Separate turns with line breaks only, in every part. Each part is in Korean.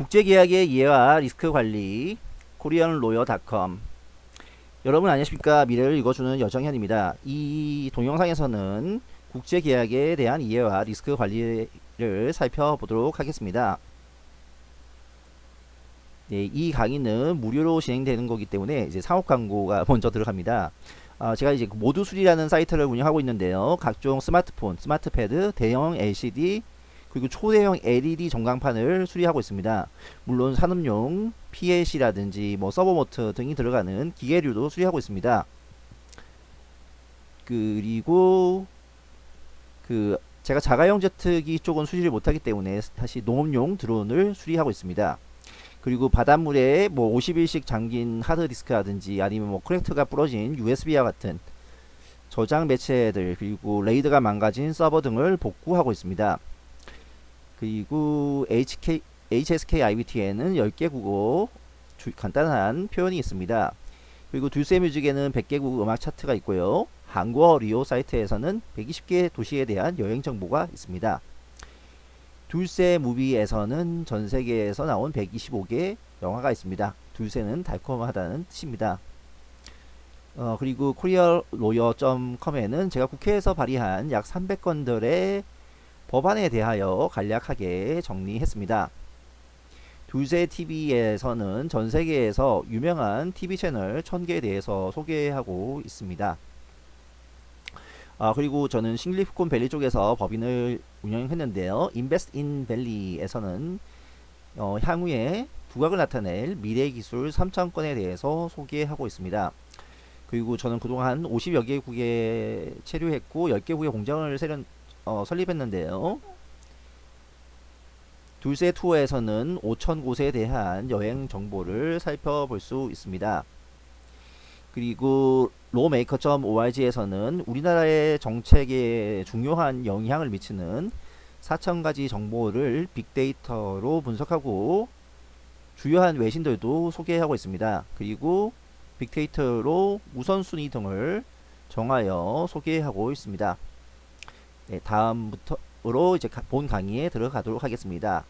국제계약의 이해와 리스크 관리 koreanlawyer.com 여러분 안녕하십니까 미래를 읽어주는 여정현입니다. 이 동영상에서는 국제계약에 대한 이해와 리스크 관리를 살펴보도록 하겠습니다. 네, 이 강의는 무료로 진행되는 거기 때문에 이제 상업 광고가 먼저 들어갑니다. 어, 제가 이제 모두 수리라는 사이트를 운영하고 있는데요. 각종 스마트폰, 스마트패드, 대형 LCD, 그리고 초대형 LED 전광판을 수리하고 있습니다. 물론 산업용 PLC라든지 뭐 서버모트 등이 들어가는 기계류도 수리하고 있습니다. 그리고 그 제가 자가용 제트기 쪽은 수리를 못하기 때문에 다시 농업용 드론을 수리하고 있습니다. 그리고 바닷물에 뭐 50일씩 잠긴 하드디스크라든지 아니면 뭐 커넥터가 부러진 USB와 같은 저장 매체들 그리고 레이더가 망가진 서버 등을 복구하고 있습니다. 그리고 HK, HSK IBT에는 10개 국어 주, 간단한 표현이 있습니다. 그리고 둘세 뮤직에는 100개국 음악 차트가 있고요. 한국어 리오 사이트에서는 120개 도시에 대한 여행 정보가 있습니다. 둘세 무비에서는 전 세계에서 나온 125개 영화가 있습니다. 둘세는 달콤하다는 뜻입니다. 어, 그리고 코리얼로여.com에는 제가 국회에서 발의한 약 300건들의 법안에 대하여 간략하게 정리했습니다. 둘세 TV에서는 전 세계에서 유명한 TV 채널 1000개에 대해서 소개하고 있습니다. 아, 그리고 저는 싱리프콘 밸리 쪽에서 법인을 운영했는데요. 인베스트 인 밸리에서는 어, 향후에 부각을 나타낼 미래 기술 3천건에 대해서 소개하고 있습니다. 그리고 저는 그동안 50여 개국에 체류했고 10개국의 공장을 세련, 어, 설립했는데요. 둘세 투어에서는 5천 곳에 대한 여행 정보를 살펴볼 수 있습니다. 그리고 로메이커.org에서는 우리나라의 정책에 중요한 영향을 미치는 4천가지 정보를 빅데이터로 분석하고 주요한 외신들도 소개하고 있습니다. 그리고 빅데이터로 우선순위 등을 정하여 소개하고 있습니다. 네, 다음부터로 이제 본 강의에 들어가도록 하겠습니다.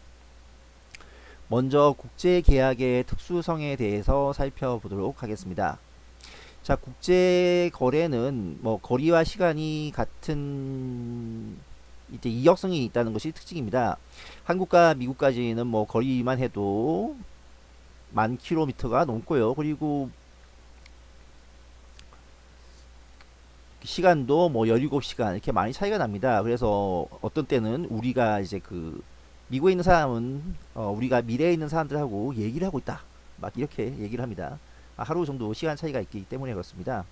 먼저 국제계약의 특수성에 대해서 살펴보도록 하겠습니다. 자, 국제거래는 뭐 거리와 시간이 같은 이제 이역성이 있다는 것이 특징입니다. 한국과 미국까지는 뭐 거리만 해도 만 킬로미터가 넘고요. 그리고 시간도 뭐 17시간 이렇게 많이 차이가 납니다. 그래서 어떤 때는 우리가 이제 그 미국에 있는 사람은 어 우리가 미래에 있는 사람들하고 얘기를 하고 있다. 막 이렇게 얘기를 합니다. 아, 하루 정도 시간 차이가 있기 때문에 그렇습니다.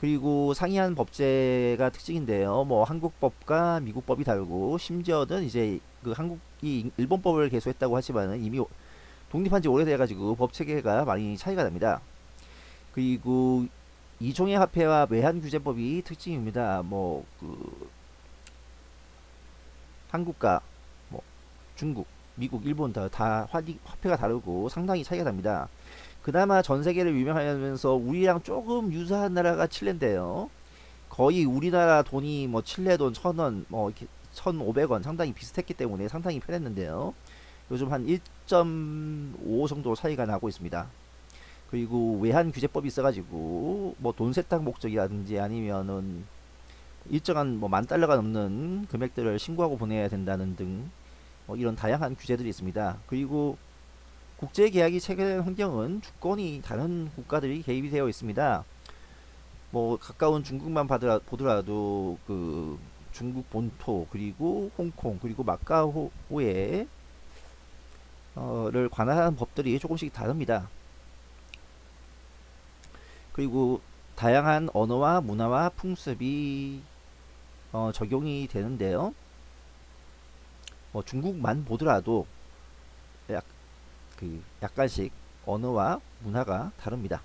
그리고 상이한 법제가 특징인데요. 뭐 한국법과 미국법이 다르고 심지어는 이제 그 한국이 일본법을 개소했다고 하지만은 이미 독립한 지 오래돼 가지고 법 체계가 많이 차이가 납니다. 그리고 이종의 화폐와 외환규제법이 특징입니다. 뭐 그 한국과 뭐 중국, 미국, 일본 다, 다 화폐가 다르고 상당히 차이가 납니다. 그나마 전 세계를 유명하면서 우리랑 조금 유사한 나라가 칠레인데요. 거의 우리나라 돈이 뭐 칠레 돈 천 원, 뭐 이렇게 1,500원 상당히 비슷했기 때문에 상당히 편했는데요. 요즘 한 1.5 정도 차이가 나고 있습니다. 그리고 외환 규제법이 있어가지고 뭐 돈 세탁 목적이라든지 아니면은 일정한 뭐 만 달러가 넘는 금액들을 신고하고 보내야 된다는 등 뭐 이런 다양한 규제들이 있습니다. 그리고 국제 계약이 체결된 환경은 주권이 다른 국가들이 개입이 되어 있습니다. 뭐 가까운 중국만 받으라, 보더라도 그 중국 본토 그리고 홍콩 그리고 마카오에 어를 관할하는 법들이 조금씩 다릅니다. 그리고 다양한 언어와 문화와 풍습이 어, 적용이 되는데요. 뭐 중국만 보더라도 약, 그 약간씩 언어와 문화가 다릅니다.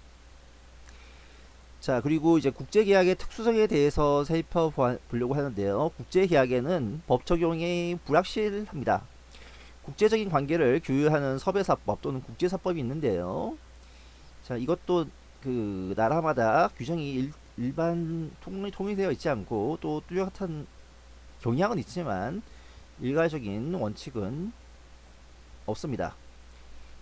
자 그리고 이제 국제계약의 특수성에 대해서 살펴보려고 하는데요. 국제계약에는 법 적용이 불확실합니다. 국제적인 관계를 규율하는 서배사법 또는 국제사법이 있는데요. 자 이것도 그 나라마다 규정이 일, 일반 통일, 통일되어 있지 않고 또 뚜렷한 경향은 있지만 일괄적인 원칙은 없습니다.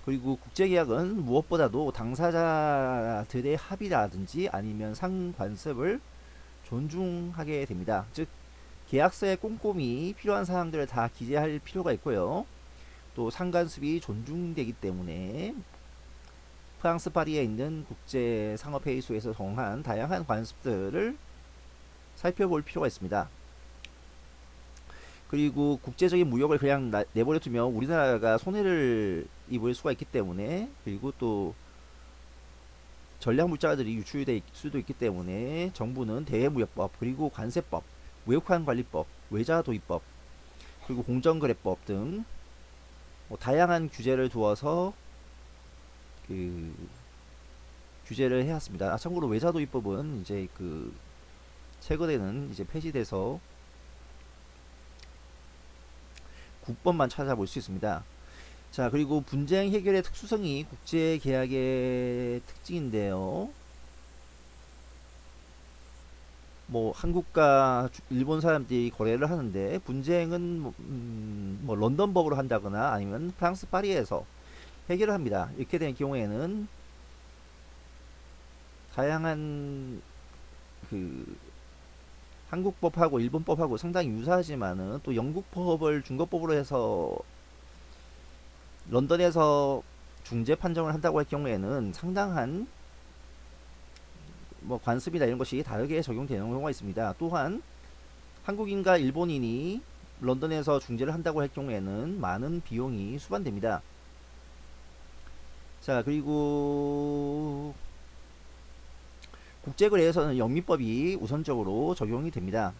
그리고 국제계약은 무엇보다도 당사자들의 합의라든지 아니면 상관습을 존중하게 됩니다. 즉 계약서에 꼼꼼히 필요한 사항들을 다 기재할 필요가 있고요. 또 상관습이 존중되기 때문에 프랑스 파리에 있는 국제 상업 회의소에서 정한 다양한 관습들을 살펴볼 필요가 있습니다. 그리고 국제적인 무역을 그냥 나, 내버려 두면 우리나라가 손해를 입을 수가 있기 때문에 그리고 또 전략 물자들이 유출될 수도 있기 때문에 정부는 대외무역법 그리고 관세법 무역환 관리법 외자 도입법 그리고 공정거래법 등 뭐 다양한 규제를 두어서 그 규제를 해왔습니다. 아, 참고로 외자 도입법은 이제 그 최근에는 이제 폐지돼서 국법만 찾아볼 수 있습니다. 자 그리고 분쟁 해결의 특수성이 국제계약의 특징인데요. 뭐 한국과 일본 사람들이 거래를 하는데 분쟁은 뭐, 음, 뭐 런던 법으로 한다거나 아니면 프랑스 파리에서 해결을 합니다. 이렇게 된 경우에는 다양한 그 한국법하고 일본법하고 상당히 유사하지만은 또 영국법을 중거법으로 해서 런던에서 중재 판정을 한다고 할 경우에는 상당한 뭐 관습이나 이런 것이 다르게 적용되는 경우가 있습니다. 또한 한국인과 일본인이 런던에서 중재를 한다고 할 경우에는 많은 비용이 수반됩니다. 자 그리고 국제거래에서는 영미법이 우선적으로 적용이 됩니다.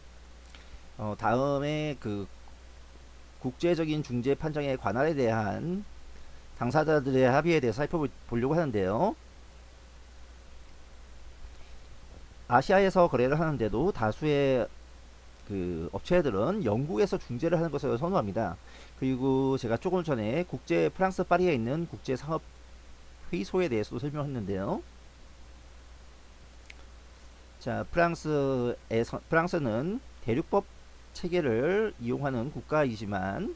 어, 다음에 그 국제적인 중재 판정의 관할에 대한 당사자들의 합의에 대해서 살펴보려고 하는데요. 아시아에서 거래를 하는데도 다수의 그 업체들은 영국에서 중재를 하는 것을 선호합니다. 그리고 제가 조금 전에 국제 프랑스 파리에 있는 국제 상업 회의소에 대해서도 설명했는데요. 자, 프랑스에서 프랑스는 대륙법 체계를 이용하는 국가이지만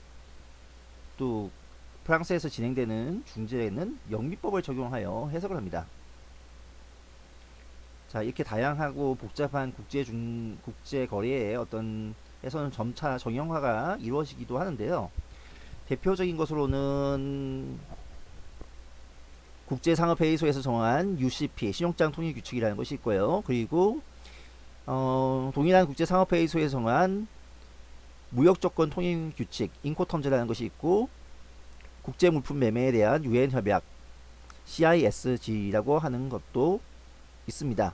또 프랑스에서 진행되는 중재에는 영미법을 적용하여 해석을 합니다. 자 이렇게 다양하고 복잡한 국제 중 국제 거래의 어떤 에서는 점차 정형화가 이루어지기도 하는데요. 대표적인 것으로는 국제상업회의소에서 정한 UCP 신용장 통일 규칙이라는 것이 있고요. 그리고 어, 동일한 국제상업회의소에서 정한 무역조건 통일 규칙 인코텀즈라는 것이 있고 국제물품 매매에 대한 유엔 협약 CISG라고 하는 것도 있습니다.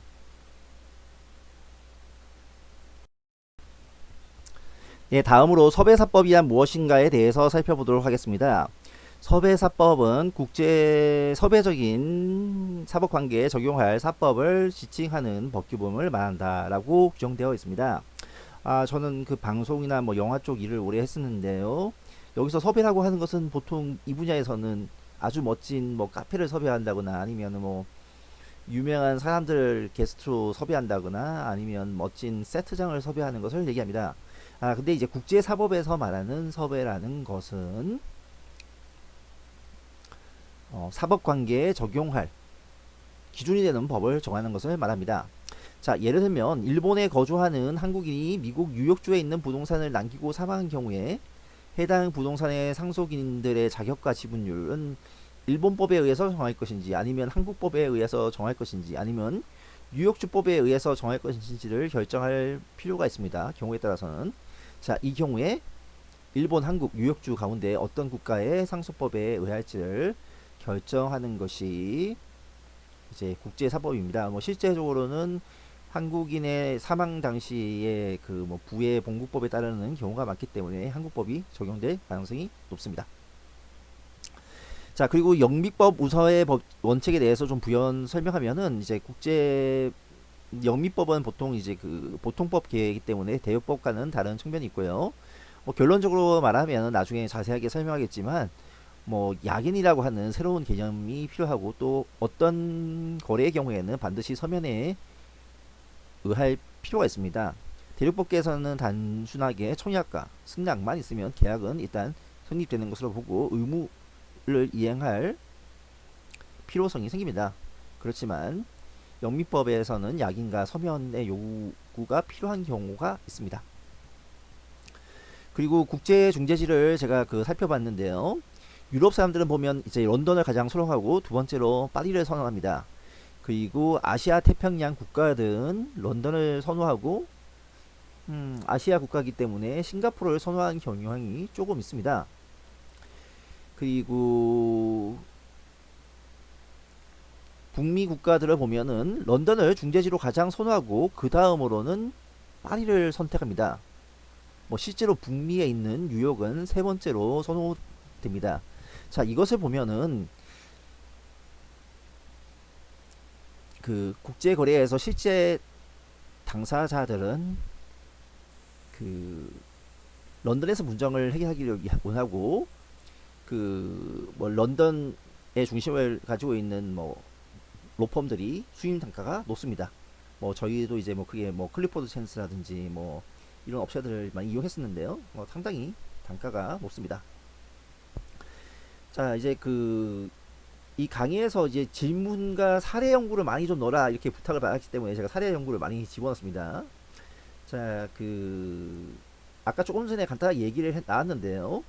예, 다음으로 섭외사법이란 무엇인가에 대해서 살펴보도록 하겠습니다. 섭외사법은 국제 섭외적인 사법관계에 적용할 사법을 지칭하는 법규범을 말한다라고 규정되어 있습니다. 아, 저는 그 방송이나 뭐 영화 쪽 일을 오래 했었는데요. 여기서 섭외라고 하는 것은 보통 이 분야에서는 아주 멋진 뭐 카페를 섭외한다거나 아니면 뭐 유명한 사람들을 게스트로 섭외한다거나 아니면 멋진 세트장을 섭외하는 것을 얘기합니다. 아 근데 이제 국제사법에서 말하는 섭외라는 것은 어, 사법관계에 적용할 기준이 되는 법을 정하는 것을 말합니다. 자 예를 들면 일본에 거주하는 한국인이 미국 뉴욕주에 있는 부동산을 남기고 사망한 경우에 해당 부동산의 상속인들의 자격과 지분율은 일본법에 의해서 정할 것인지 아니면 한국법에 의해서 정할 것인지 아니면 뉴욕주법에 의해서 정할 것인지를 결정할 필요가 있습니다. 경우에 따라서는 자이 경우에 일본, 한국, 뉴욕주 가운데 어떤 국가의 상속법에 의할지를 결정하는 것이 이제 국제사법입니다. 뭐 실제적으로는 한국인의 사망 당시에 그 뭐 부의 본국법에 따르는 경우가 많기 때문에 한국법이 적용될 가능성이 높습니다. 자 그리고 영미법 우서의 법 원칙에 대해서 좀 부연 설명하면은 이제 국제 영미법은 보통 이제 그 보통법 계획이기 때문에 대역법과는 다른 측면이 있고요. 뭐 결론적으로 말하면 나중에 자세하게 설명하겠지만 뭐 약인이라고 하는 새로운 개념이 필요하고 또 어떤 거래의 경우에는 반드시 서면에 의할 필요가 있습니다. 대륙법계에서는 단순하게 청약과 승낙만 있으면 계약은 일단 성립되는 것으로 보고 의무 이행할 필요성이 생깁니다. 그렇지만 영미법에서는 약인과 서면의 요구가 필요한 경우가 있습니다. 그리고 국제 중재지를 제가 그 살펴봤는데요. 유럽 사람들은 보면 이제 런던을 가장 선호하고 두 번째로 파리를 선호합니다. 그리고 아시아 태평양 국가들은 런던을 선호하고 음, 아시아 국가이기 때문에 싱가포르를 선호하는 경향이 조금 있습니다. 그리고 북미 국가들을 보면은 런던을 중재지로 가장 선호하고 그 다음으로는 파리를 선택합니다. 뭐 실제로 북미에 있는 뉴욕은 세 번째로 선호됩니다. 자 이것을 보면은 그 국제거래에서 실제 당사자들은 그 런던에서 분쟁을 해결하기를 원하고 그 뭐 런던의 중심을 가지고 있는 뭐 로펌들이 수임 단가가 높습니다. 뭐 저희도 이제 뭐 그게 뭐 클리포드 챈스라든지 뭐 이런 업체들을 많이 이용했었는데요. 뭐 상당히 단가가 높습니다. 자 이제 그 이 강의에서 이제 질문과 사례 연구를 많이 좀 넣어라 이렇게 부탁을 받았기 때문에 제가 사례 연구를 많이 집어넣습니다. 자 그 아까 조금 전에 간단하게 얘기를 해, 나왔는데요.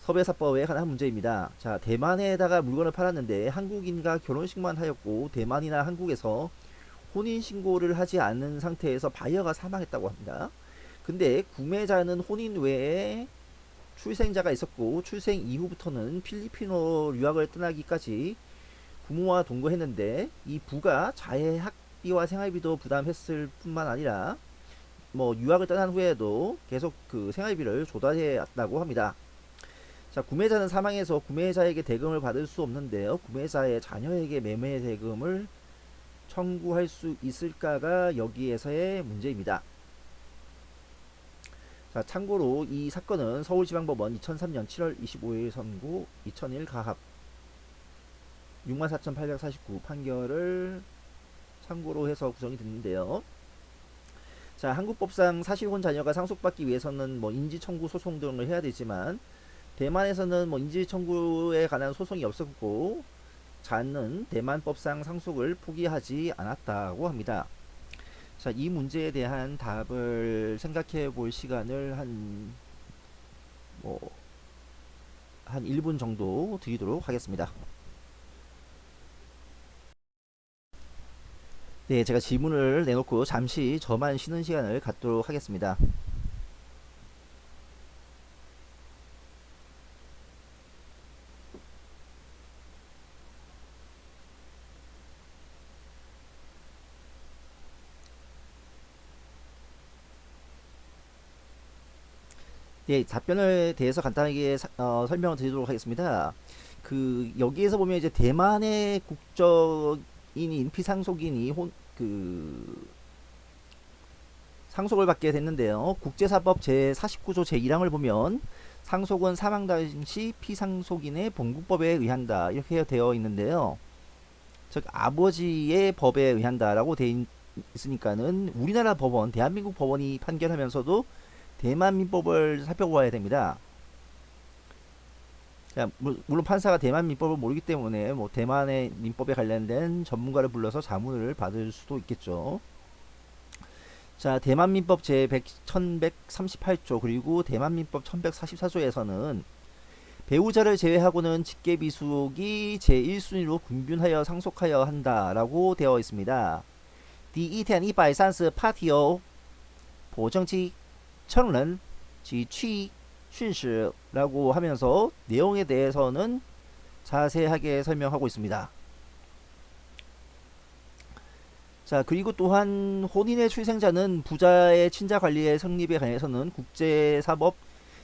섭외사법에 관한 문제입니다. 자 대만에다가 물건을 팔았는데 한국인과 결혼식만 하였고 대만이나 한국에서 혼인신고를 하지 않은 상태에서 바이어가 사망했다고 합니다. 근데 구매자는 혼인 외에 출생자가 있었고 출생 이후부터는 필리핀으로 유학을 떠나기까지 부모와 동거했는데 이 부가 자해 학비와 생활비도 부담했을 뿐만 아니라 뭐 유학을 떠난 후에도 계속 그 생활비를 조달해 왔다고 합니다. 자 구매자는 사망해서 구매자에게 대금을 받을 수 없는데요. 구매자의 자녀에게 매매 대금을 청구할 수 있을까가 여기에서의 문제입니다. 자, 참고로 이 사건은 서울지방법원 2003년 7월 25일 선고 2001 가합 64,849 판결을 참고로 해서 구성이 됐는데요. 자, 한국법상 사실혼 자녀가 상속받기 위해서는 뭐 인지청구 소송 등을 해야 되지만 대만에서는 뭐 인지청구에 관한 소송이 없었고 자는 대만법상 상속을 포기하지 않았다고 합니다. 자, 이 문제에 대한 답을 생각해 볼 시간을 한, 뭐, 한 1분 정도 드리도록 하겠습니다. 네, 제가 질문을 내놓고 잠시 저만 쉬는 시간을 갖도록 하겠습니다. 예, 답변에 대해서 간단하게 사, 어, 설명을 드리도록 하겠습니다. 그 여기에서 보면 이제 대만의 국적인인 피상속인이 혼, 그 상속을 받게 됐는데요. 국제사법 제49조 제1항을 보면 상속은 사망 당시 피상속인의 본국법에 의한다 이렇게 되어 있는데요. 즉 아버지의 법에 의한다라고 되어 있으니까는 우리나라 법원, 대한민국 법원이 판결하면서도 대만 민법을 살펴봐야 됩니다. 자, 물론 판사가 대만 민법을 모르기 때문에 뭐 대만의 민법에 관련된 전문가를 불러서 자문을 받을 수도 있겠죠. 자, 대만 민법 제 1138조 그리고 대만 민법 1144조에서는 배우자를 제외하고는 직계비속이 제1순위로 분균하여 상속하여 한다라고 되어 있습니다. 第一天一百三十八条保证期 청은 지취 쉰시라고 하면서 내용에 대해서는 자세하게 설명하고 있습니다. 자 그리고 또한 혼인의 출생자는 부자의 친자 관리의 성립에 관해서는 국제사법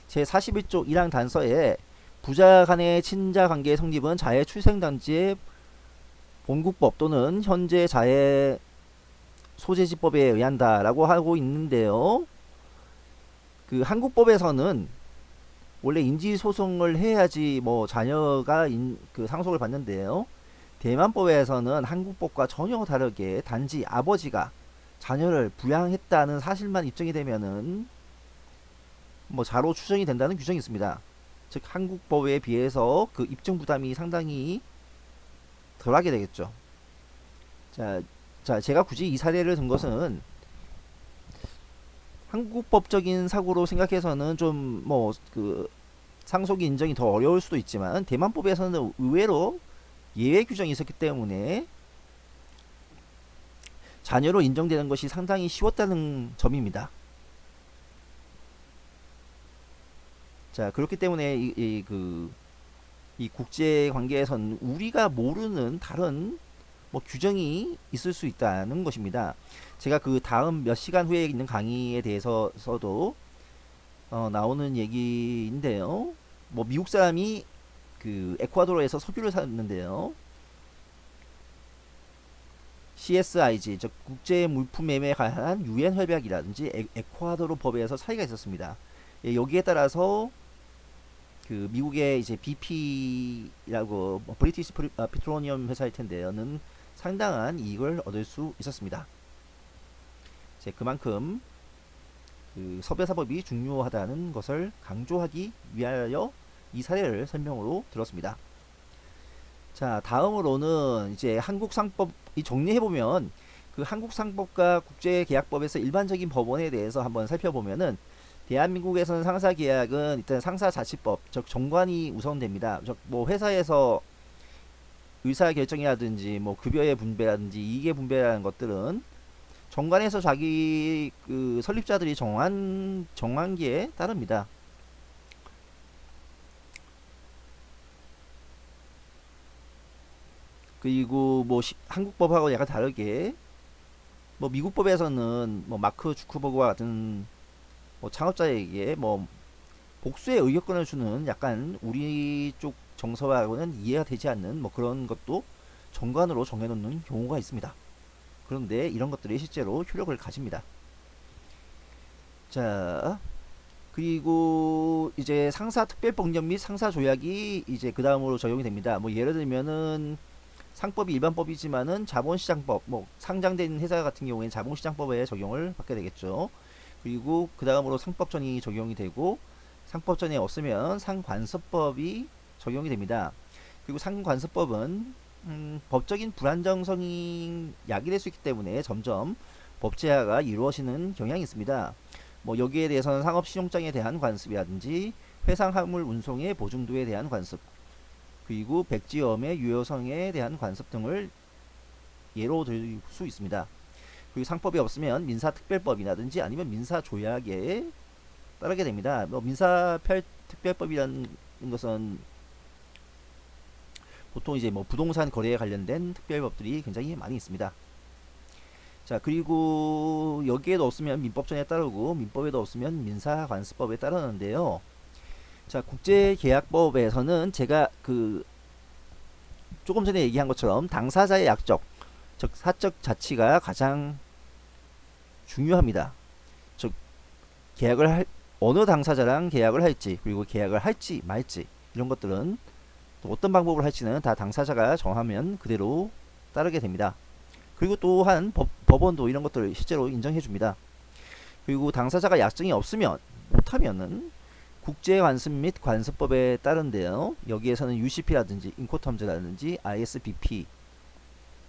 제41조 1항 단서에 부자 간의 친자 관계의 성립은 자의 출생단지의 본국법 또는 현재 자의 소재지법에 의한다 라고 하고 있는데요. 그 한국법에서는 원래 인지 소송을 해야지 뭐 자녀가 인, 그 상속을 받는데요. 대만법에서는 한국법과 전혀 다르게 단지 아버지가 자녀를 부양했다는 사실만 입증이 되면은 뭐 자로 추정이 된다는 규정이 있습니다. 즉 한국법에 비해서 그 입증 부담이 상당히 덜하게 되겠죠. 자, 자 제가 굳이 이 사례를 든 것은 한국법적인 사고로 생각해서는 좀 뭐 그 상속이 인정이 더 어려울 수도 있지만 대만법에서는 의외로 예외 규정이 있었기 때문에 자녀로 인정되는 것이 상당히 쉬웠다는 점입니다. 자 그렇기 때문에 이, 이, 그, 이 국제 관계에서는 우리가 모르는 다른 뭐 규정이 있을 수 있다는 것입니다. 제가 그 다음 몇 시간 후에 있는 강의에 대해서도 어, 나오는 얘기인데요. 뭐 미국 사람이 그 에콰도르에서 석유를 샀는데요. CSIG, 즉 국제 물품 매매에 관한 유엔 협약이라든지 에, 에콰도르 법에서 차이가 있었습니다. 예, 여기에 따라서 그 미국의 이제 BP라고 뭐 British Pe, 아, Petroleum 회사일 텐데요는 상당한 이익을 얻을 수 있었습니다. 이제 그만큼 그 섭외사법이 중요하다는 것을 강조하기 위하여 이 사례를 설명으로 들었습니다. 자 다음으로는 이제 한국상법 이 정리해보면 그 한국상법과 국제계약법에서 일반적인 법원에 대해서 한번 살펴보면은 대한민국에서는 상사계약은 일단 상사자치법 즉 정관이 우선됩니다. 즉 뭐 회사에서 의사결정이라든지 뭐 급여의 분배라든지 이익의 분배라는 것들은 정관에서 자기 그 설립자들이 정한 정한기에 따릅니다. 그리고 뭐 시, 한국법하고 약간 다르게 뭐 미국법에서는 뭐 마크 주크버그와 같은 뭐 창업자에게 뭐 복수의 의결권을 주는 약간 우리 쪽 정서하고는 이해가 되지 않는 뭐 그런 것도 정관으로 정해놓는 경우가 있습니다. 그런데 이런 것들이 실제로 효력을 가집니다. 자, 그리고 이제 상사 특별법령 및 상사 조약이 이제 그 다음으로 적용이 됩니다. 뭐 예를 들면은 상법이 일반법이지만은 자본시장법, 뭐 상장된 회사 같은 경우에는 자본시장법에 적용을 받게 되겠죠. 그리고 그 다음으로 상법전이 적용이 되고 상법전이 없으면 상관서법이 적용이 됩니다. 그리고 상관서법은 음, 법적인 불안정성이 야기될 수 있기 때문에 점점 법제화가 이루어지는 경향이 있습니다. 뭐 여기에 대해서는 상업신용장에 대한 관습이라든지 회상화물 운송의 보증도에 대한 관습 그리고 백지엄의 유효성에 대한 관습 등을 예로 들 수 있습니다. 그리고 상법이 없으면 민사특별법이라든지 아니면 민사조약에 따르게 됩니다. 뭐 민사특별법이라는 것은 보통 이제 뭐 부동산 거래에 관련된 특별법들이 굉장히 많이 있습니다. 자 그리고 여기에도 없으면 민법전에 따르고 민법에도 없으면 민사관습법에 따르는데요. 자 국제계약법에서는 제가 그 조금 전에 얘기한 것처럼 당사자의 약적 즉 사적 자치가 가장 중요합니다. 즉 계약을 할 어느 당사자랑 계약을 할지 그리고 계약을 할지 말지 이런 것들은 또 어떤 방법을 할지는 다 당사자가 정하면 그대로 따르게 됩니다. 그리고 또한 법, 법원도 이런 것들을 실제로 인정해 줍니다. 그리고 당사자가 약정이 없으면 못하면은 국제관습 및 관습법에 따른데요. 여기에서는 UCP라든지 인코텀즈라든지 ISBP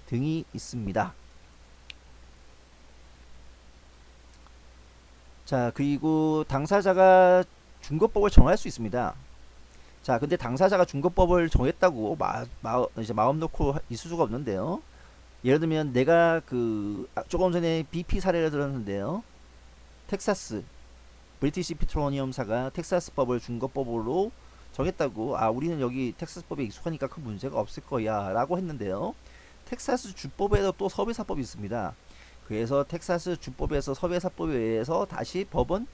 등이 있습니다. 자 그리고 당사자가 중거법을 정할 수 있습니다. 자, 근데 당사자가 중거법을 정했다고 마, 마, 이제 마음 놓고 있을 수가 없는데요. 예를 들면 내가 그 아, 조금 전에 BP 사례를 들었는데요. 텍사스 브리티시 피트로니엄사가 텍사스법을 중거법으로 정했다고 아 우리는 여기 텍사스법에 익숙하니까 큰 문제가 없을 거야 라고 했는데요. 텍사스 주법에도 또 서비사법이 있습니다. 그래서 텍사스 주법에서 서비사법에 의해서 다시 법은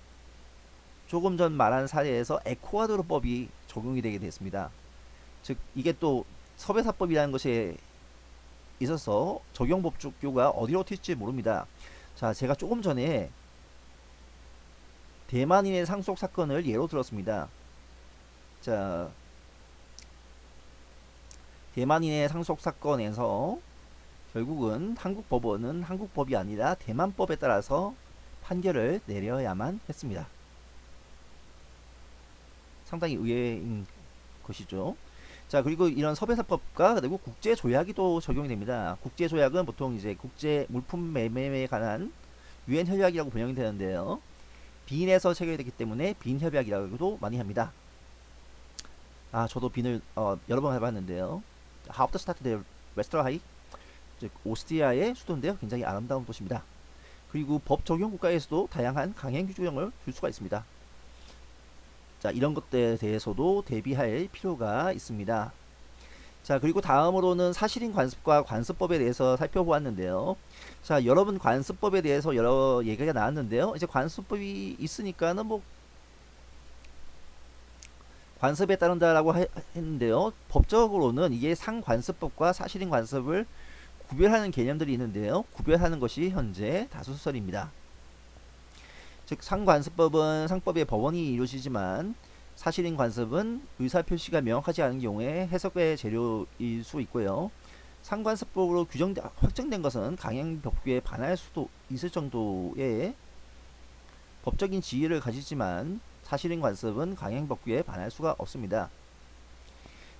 조금 전 말한 사례에서 에쿠아도르법이 적용이 되게 됐습니다. 즉 이게 또 섭외사법이라는 것에 있어서 적용 법조교가 어디로 튈지 모릅니다. 자, 제가 조금 전에 대만인의 상속 사건을 예로 들었습니다. 자, 대만인의 상속 사건에서 결국은 한국 법원은 한국 법이 아니라 대만 법에 따라서 판결을 내려야만 했습니다. 상당히 의외인 것이죠. 자 그리고 이런 섭외사법과 그리고 국제조약이 또 적용이 됩니다. 국제조약은 보통 이제 국제 물품 매매에 관한 유엔 협약이라고 번역이 되는데요. 빈에서 체결되기 때문에 빈 협약이라고도 많이 합니다. 아 저도 빈을 어, 여러 번 가봤는데요. Hauptstadt der Österreich 즉 오스트리아의 수도인데요. 굉장히 아름다운 도시입니다. 그리고 법 적용 국가에서도 다양한 강행 규정을 줄 수가 있습니다. 자 이런 것들에 대해서도 대비할 필요가 있습니다. 자 그리고 다음으로는 사실인 관습과 관습법에 대해서 살펴보았는데요. 자 여러분 관습법에 대해서 여러 얘기가 나왔는데요. 이제 관습법이 있으니까는 뭐 관습에 따른다라고 했는데요. 법적으로는 이게 상관습법과 사실인 관습을 구별하는 개념들이 있는데요. 구별하는 것이 현재 다수설입니다. 즉 상관습법은 상법의 법원이 이루어지지만 사실인 관습은 의사표시가 명확하지 않은 경우에 해석의 재료일 수 있고요. 상관습법으로 규정 확정된 것은 강행법규에 반할 수도 있을 정도의 법적인 지위를 가지지만 사실인 관습은 강행법규에 반할 수가 없습니다.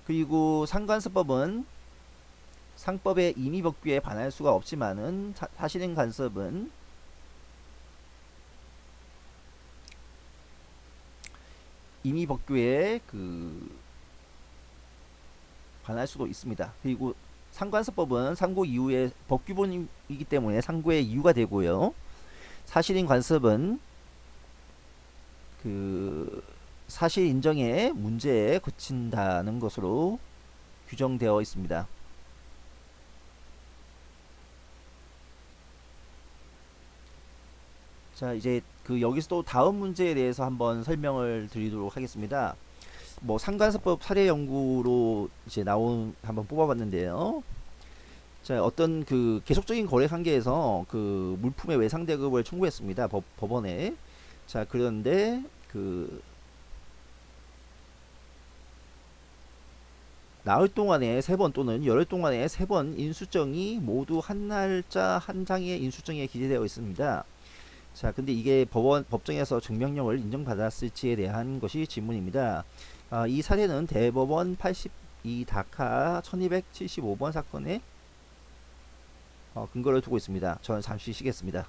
그리고 상관습법은 상법의 임의법규에 반할 수가 없지만은 사, 실인 관습은 임의 법규에 그 반할 수도 있습니다. 그리고 상관습법은 상고 이후에 법규본이기 때문에 상고의 이유가 되고요. 사실인 관습은 그 사실 인정의 문제에 그친다는 것으로 규정되어 있습니다. 자 이제 그 여기서 또 다음 문제에 대해서 한번 설명을 드리도록 하겠습니다. 뭐 상관습법 사례 연구로 이제 나온 한번 뽑아봤는데요. 자 어떤 그 계속적인 거래 관계에서 그 물품의 외상 대급을 청구했습니다. 법, 법원에. 자 그런데 그 나흘 동안에 세 번 또는 열흘 동안에 세 번 인수정이 모두 한 날짜 한 장의 인수정에 기재되어 있습니다. 자, 근데 이게 법원 법정에서 증명령을 인정받았을지에 대한 것이 질문입니다. 아, 이 사례는 대법원 82 다카 1275번 사건에 어, 근거를 두고 있습니다. 저는 잠시 쉬겠습니다.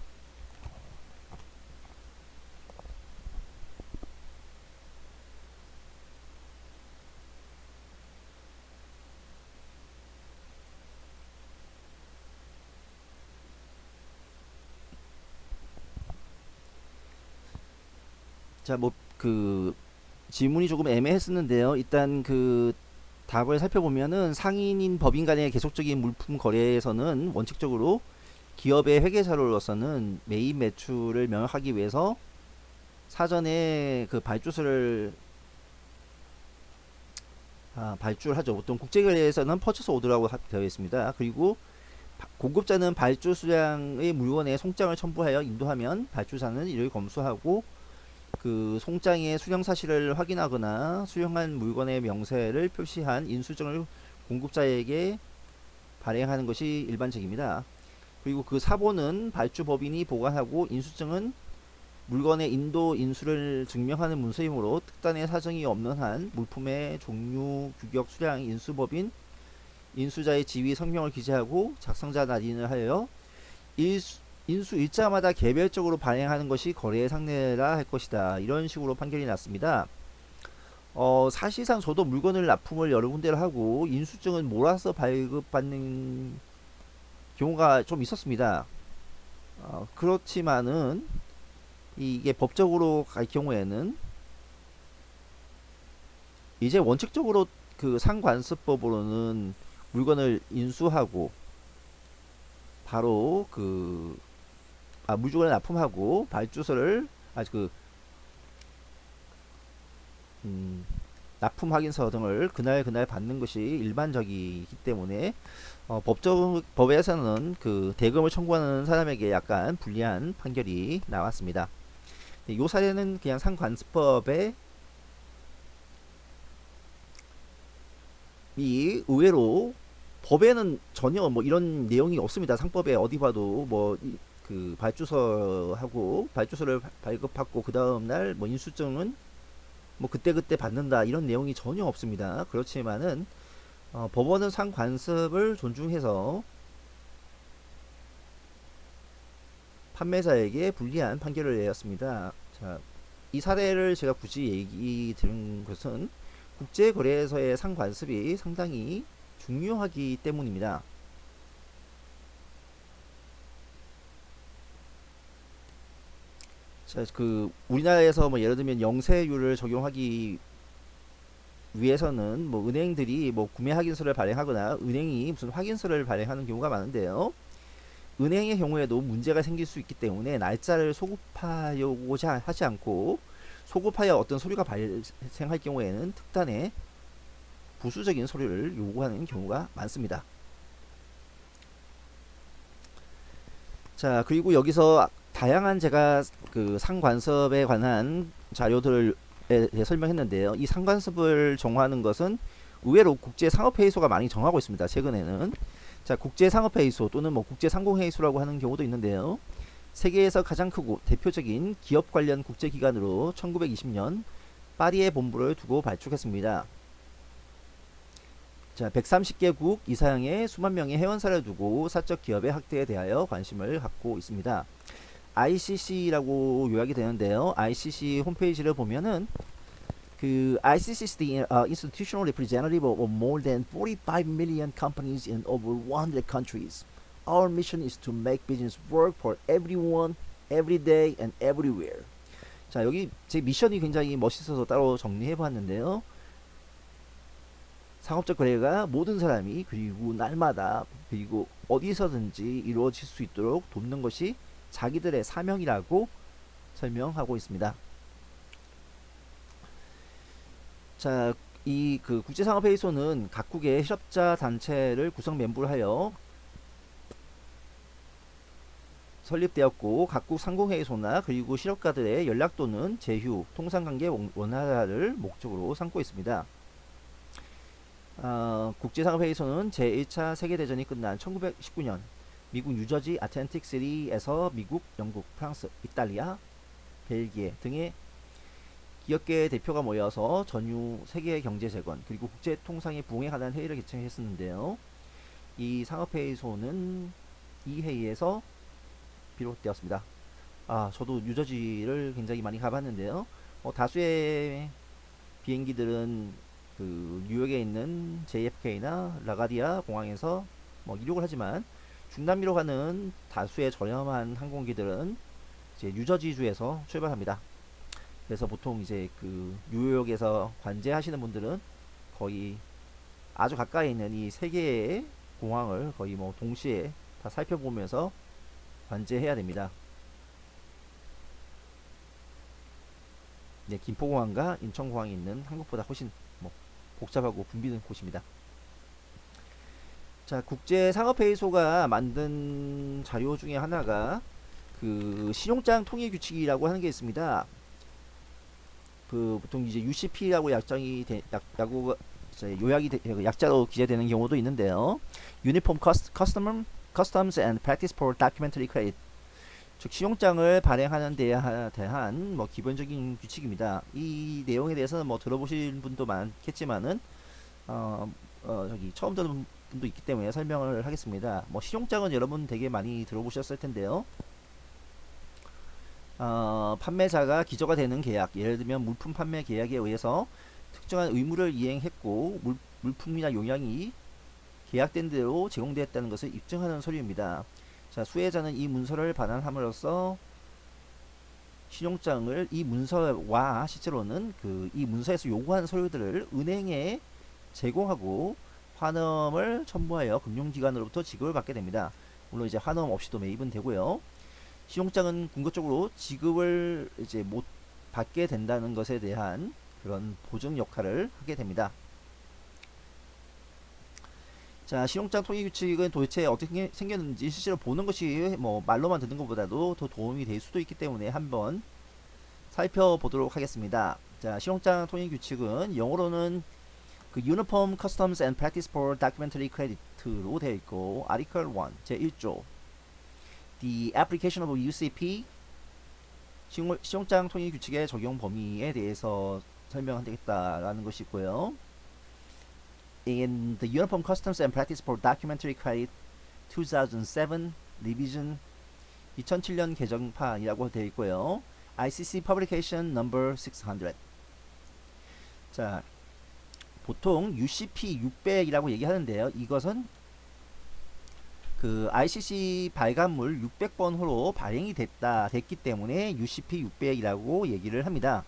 자, 뭐 그 질문이 조금 애매했었는데요. 일단 그 답을 살펴보면은 상인인 법인 간의 계속적인 물품 거래에서는 원칙적으로 기업의 회계자료로서는 매입 매출을 명확하기 위해서 사전에 그 발주서를 아, 발주하죠. 보통 국제거래에서는 퍼처스 오더라고 되어 있습니다. 그리고 공급자는 발주 수량의 물건에 송장을 첨부하여 인도하면 발주사는 이를 검수하고 그 송장의 수령 사실을 확인하거나 수령한 물건의 명세를 표시한 인수증을 공급자에게 발행하는 것이 일반적입니다. 그리고 그 사본은 발주 법인이 보관하고 인수증은 물건의 인도 인수를 증명하는 문서이므로 특단의 사정이 없는 한 물품의 종류, 규격, 수량, 인수법인, 인수자의 지위, 성명을 기재하고 작성자 날인을 하여 일수, 인수 일자마다 개별적으로 발행하는 것이 거래의 상례라 할 것이다. 이런 식으로 판결이 났습니다. 어, 사실상 저도 물건을 납품을 여러 군데를 하고 인수증은 몰아서 발급받는 경우가 좀 있었습니다. 어, 그렇지만은 이게 법적으로 갈 경우에는 이제 원칙적으로 그 상관습법으로는 물건을 인수하고 바로 그 아, 물주을 납품하고 발주서를 아주 그 음, 납품 확인서 등을 그날 그날 받는 것이 일반적이기 때문에 어, 법적 법에서는 그 대금을 청구하는 사람에게 약간 불리한 판결이 나왔습니다. 네, 요 사례는 그냥 상관습법에 이 의외로 법에는 전혀 뭐 이런 내용이 없습니다. 상법에 어디 봐도 뭐 그 발주서하고 발주서를 발급받고 그 다음 날 뭐 인수증은 뭐 그때그때 받는다 이런 내용이 전혀 없습니다. 그렇지만은 어, 법원은 상관습을 존중해서 판매자에게 불리한 판결을 내렸습니다. 자, 이 사례를 제가 굳이 얘기 드린 것은 국제거래에서의 상관습이 상당히 중요하기 때문입니다. 자, 그 우리나라에서 뭐 예를 들면 영세율을 적용하기 위해서는 뭐 은행들이 뭐 구매 확인서를 발행하거나 은행이 무슨 확인서를 발행하는 경우가 많은데요. 은행의 경우에도 문제가 생길 수 있기 때문에 날짜를 소급하려고자 하지 않고 소급하여 어떤 서류가 발생할 경우에는 특단의 부수적인 서류를 요구하는 경우가 많습니다. 자 그리고 여기서 다양한 제가 그 상관섭에 관한 자료들을 대해 설명했는데요. 이 상관섭을 정하는 것은 의외로 국제상업회의소가 많이 정하고 있습니다. 최근에는 자 국제상업회의소 또는 뭐 국제상공회의소라고 하는 경우도 있는데요. 세계에서 가장 크고 대표적인 기업 관련 국제기관으로 1920년 파리에 본부를 두고 발족했습니다. 자, 130개국 이상의 수만 명의 회원사를 두고 사적 기업의 확대에 대하여 관심을 갖고 있습니다. ICC라고 요약이 되는데요. ICC 홈페이지를 보면은 그 ICC is the uh, institutional representative of more than 45 million companies in over 100 countries. Our mission is to make business work for everyone, every day and everywhere. 자, 여기 제 미션이 굉장히 멋있어서 따로 정리해 봤는데요. 상업적 거래가 모든 사람이 그리고 날마다 그리고 어디서든지 이루어질 수 있도록 돕는 것이 자기들의 사명이라고 설명하고 있습니다. 자, 이 그 국제상업회의소는 각국의 실업자 단체를 구성 멤버로 하여 설립되었고 각국 상공회의소나 그리고 실업가들의 연락 또는 제휴, 통상관계 원활화를 목적으로 삼고 있습니다. 어, 국제상업회의소는 제1차 세계대전이 끝난 1919년 미국 뉴저지 아틀란틱 시리에서 미국, 영국, 프랑스, 이탈리아, 벨기에 등의 기업계 대표가 모여서 전유 세계 경제 재건 그리고 국제 통상에 부응에 관한 회의를 개최했었는데요. 이 상업회의소는 이 회의에서 비롯되었습니다. 아, 저도 뉴저지를 굉장히 많이 가봤는데요. 어, 다수의 비행기들은 그 뉴욕에 있는 JFK나 라가디아 공항에서 뭐 이륙을 하지만 중남미로 가는 다수의 저렴한 항공기들은 이제 뉴저지주에서 출발합니다. 그래서 보통 이제 그 뉴욕에서 관제하시는 분들은 거의 아주 가까이 있는 이 세 개의 공항을 거의 뭐 동시에 다 살펴보면서 관제해야 됩니다. 네, 김포공항과 인천공항이 있는 한국보다 훨씬 뭐 복잡하고 붐비는 곳입니다. 자, 국제상업회의소가 만든 자료 중에 하나가 그 신용장 통일 규칙이라고 하는 게 있습니다. 그 보통 이제 UCP라고 약정이 되, 약, 야구 요약이 되, 그 약자로 기재되는 경우도 있는데요. Uniform Custom Customs and Practice for Documentary Credit 즉 신용장을 발행하는 데 대한 뭐 기본적인 규칙입니다. 이 내용에 대해서는 뭐 들어보신 분도 많겠지만은 어, 어 저기 처음 듣는 분도 있기 때문에 설명을 하겠습니다. 뭐 신용장은 여러분 되게 많이 들어보셨을 텐데요. 어, 판매자가 기저가 되는 계약, 예를 들면 물품 판매 계약에 의해서 특정한 의무를 이행했고 물, 물품이나 용량이 계약된 대로 제공되었다는 것을 입증하는 서류입니다. 자, 수혜자는 이 문서를 반환함으로써 신용장을 이 문서와 실제로는 그 이 문서에서 요구하는 서류들을 은행에 제공하고 환음을 첨부하여 금융기관으로부터 지급을 받게 됩니다. 물론 이제 환음 없이도 매입은 되고요. 신용장은 궁극적으로 지급을 이제 못 받게 된다는 것에 대한 그런 보증 역할을 하게 됩니다. 자, 신용장 통일 규칙은 도대체 어떻게 생겼는지 실제로 보는 것이 뭐 말로만 듣는 것보다도 더 도움이 될 수도 있기 때문에 한번 살펴보도록 하겠습니다. 자, 신용장 통일 규칙은 영어로는 그 Uniform Customs and Practice for Documentary Credit로 되어 있고 Article 1 제1조 The application of UCP 신용장 통일 규칙의 적용 범위에 대해서 설명하겠다라는 것이 있고요. In the Uniform Customs and Practice for Documentary Credit 2007 Revision 2007년 개정판이라고 되어 있고요. ICC Publication Number 600. 자, 보통 UCP 600이라고 얘기하는데요. 이것은 그 ICC 발간물 600번 호로 발행이 됐다 됐기 때문에 UCP 600이라고 얘기를 합니다.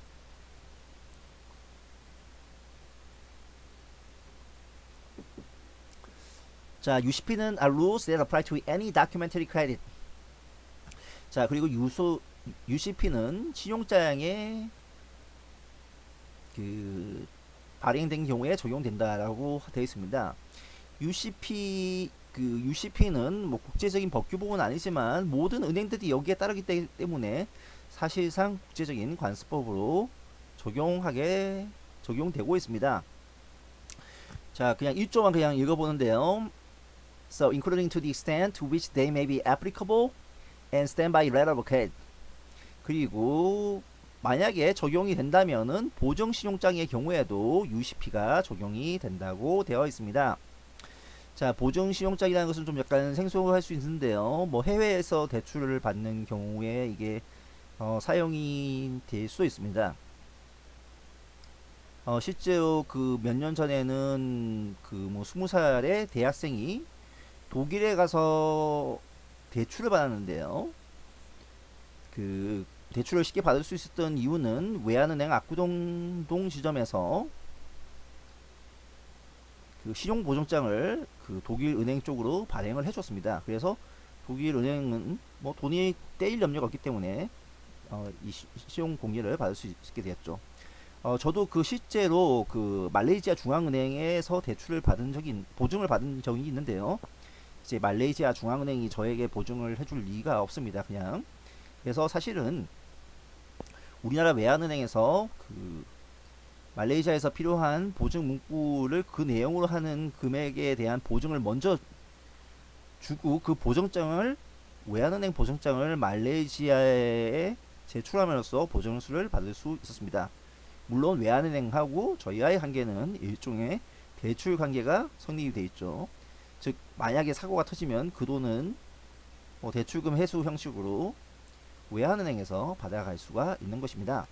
자, UCP는 are rules that apply to any documentary credit. 자, 그리고 유소 UCP는 신용장에 그 발행된 경우에 적용된다라고 되어 있습니다. UCP 그 UCP는 뭐 국제적인 법규법은 아니지만 모든 은행들이 여기에 따르기 때- 때문에 사실상 국제적인 관습법으로 적용하게 적용되고 있습니다. 자, 그냥 1조만 그냥 읽어보는데요. So, including to the extent to which they may be applicable and stand by credit. 그리고 만약에 적용이 된다면은 보정 신용장의 경우에도 UCP가 적용이 된다고 되어 있습니다. 자, 보증 신용장이라는 것은 좀 약간 생소할 수 있는데요. 뭐 해외에서 대출을 받는 경우에 이게 어, 사용이 될 수도 있습니다. 어, 실제로 그 몇 년 전에는 그 뭐 스무 살의 대학생이 독일에 가서 대출을 받았는데요. 그 대출을 쉽게 받을 수 있었던 이유는 외환은행 압구동동 지점에서 그 신용 보증장을 그 독일 은행 쪽으로 발행을 해줬습니다. 그래서 독일 은행은 뭐 돈이 떼일 염려가 없기 때문에 어, 이 시- 신용 공개를 받을 수 있게 되었죠. 어, 저도 그 실제로 그 말레이시아 중앙은행에서 대출을 받은 적이 있- 보증을 받은 적이 있는데요. 이제 말레이시아 중앙은행이 저에게 보증을 해줄 리가 없습니다. 그냥 그래서 사실은 우리나라 외환은행에서 그 말레이시아에서 필요한 보증 문구를 그 내용으로 하는 금액에 대한 보증을 먼저 주고 그 보증장을 외환은행 보증장을 말레이시아에 제출함으로써 보증수를 받을 수 있었습니다. 물론 외환은행하고 저희와의 관계는 일종의 대출 관계가 성립이 돼 있죠. 즉 만약에 사고가 터지면 그 돈은 뭐 대출금 회수 형식으로 외환은행에서 받아갈 수가 있는 것입니다.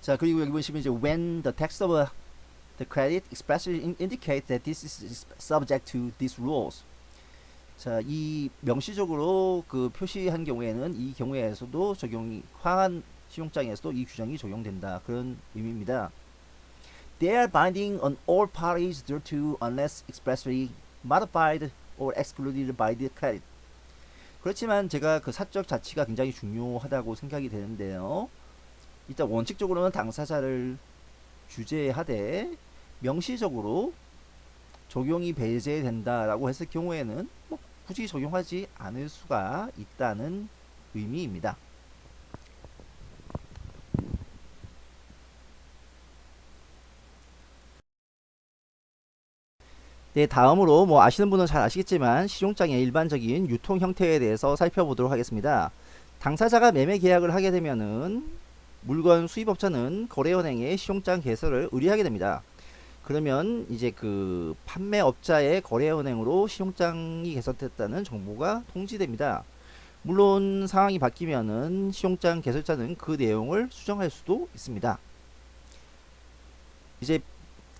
자 그리고 여기 보시면 이제 when the text of a, the credit expressly in- indicate that this is subject to these rules. 자, 이 명시적으로 그 표시한 경우에는 이 경우에서도 적용이 화한 신용장에서도 이 규정이 적용된다 그런 의미입니다. They are binding on all parties thereto unless expressly modified or excluded by the credit. 그렇지만 제가 그 사적 자치가 굉장히 중요하다고 생각이 되는데요. 일단 원칙적으로는 당사자를 규제하되 명시적으로 적용이 배제된다라고 했을 경우에는 뭐 굳이 적용하지 않을 수가 있다는 의미입니다. 네, 다음으로 뭐 아시는 분은 잘 아시겠지만 실용장의 일반적인 유통 형태에 대해서 살펴보도록 하겠습니다. 당사자가 매매 계약을 하게 되면은 물건 수입업자는 거래은행에 시용장 개설을 의뢰하게 됩니다. 그러면 이제 그 판매업자의 거래은행으로 시용장이 개설됐다는 정보가 통지됩니다. 물론 상황이 바뀌면은 시용장 개설자는 그 내용을 수정할 수도 있습니다. 이제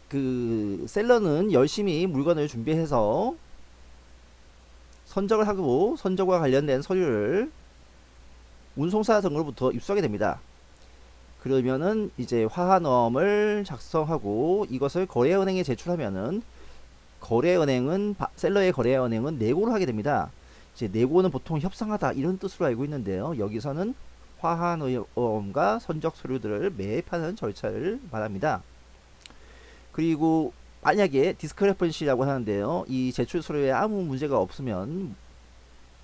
그 셀러는 열심히 물건을 준비해서 선적을 하고 선적과 관련된 서류를 운송사 등으로부터 입수하게 됩니다. 그러면은 이제 화환엄을 작성하고 이것을 거래은행에 제출하면은 거래은행은 바- 셀러의 거래은행은 내고를 하게 됩니다. 이제 내고는 보통 협상하다 이런 뜻으로 알고 있는데요. 여기서는 화환엄과 선적 서류들을 매입하는 절차를 말합니다. 그리고 만약에 디스크레펀시라고 하는데요. 이 제출 서류에 아무 문제가 없으면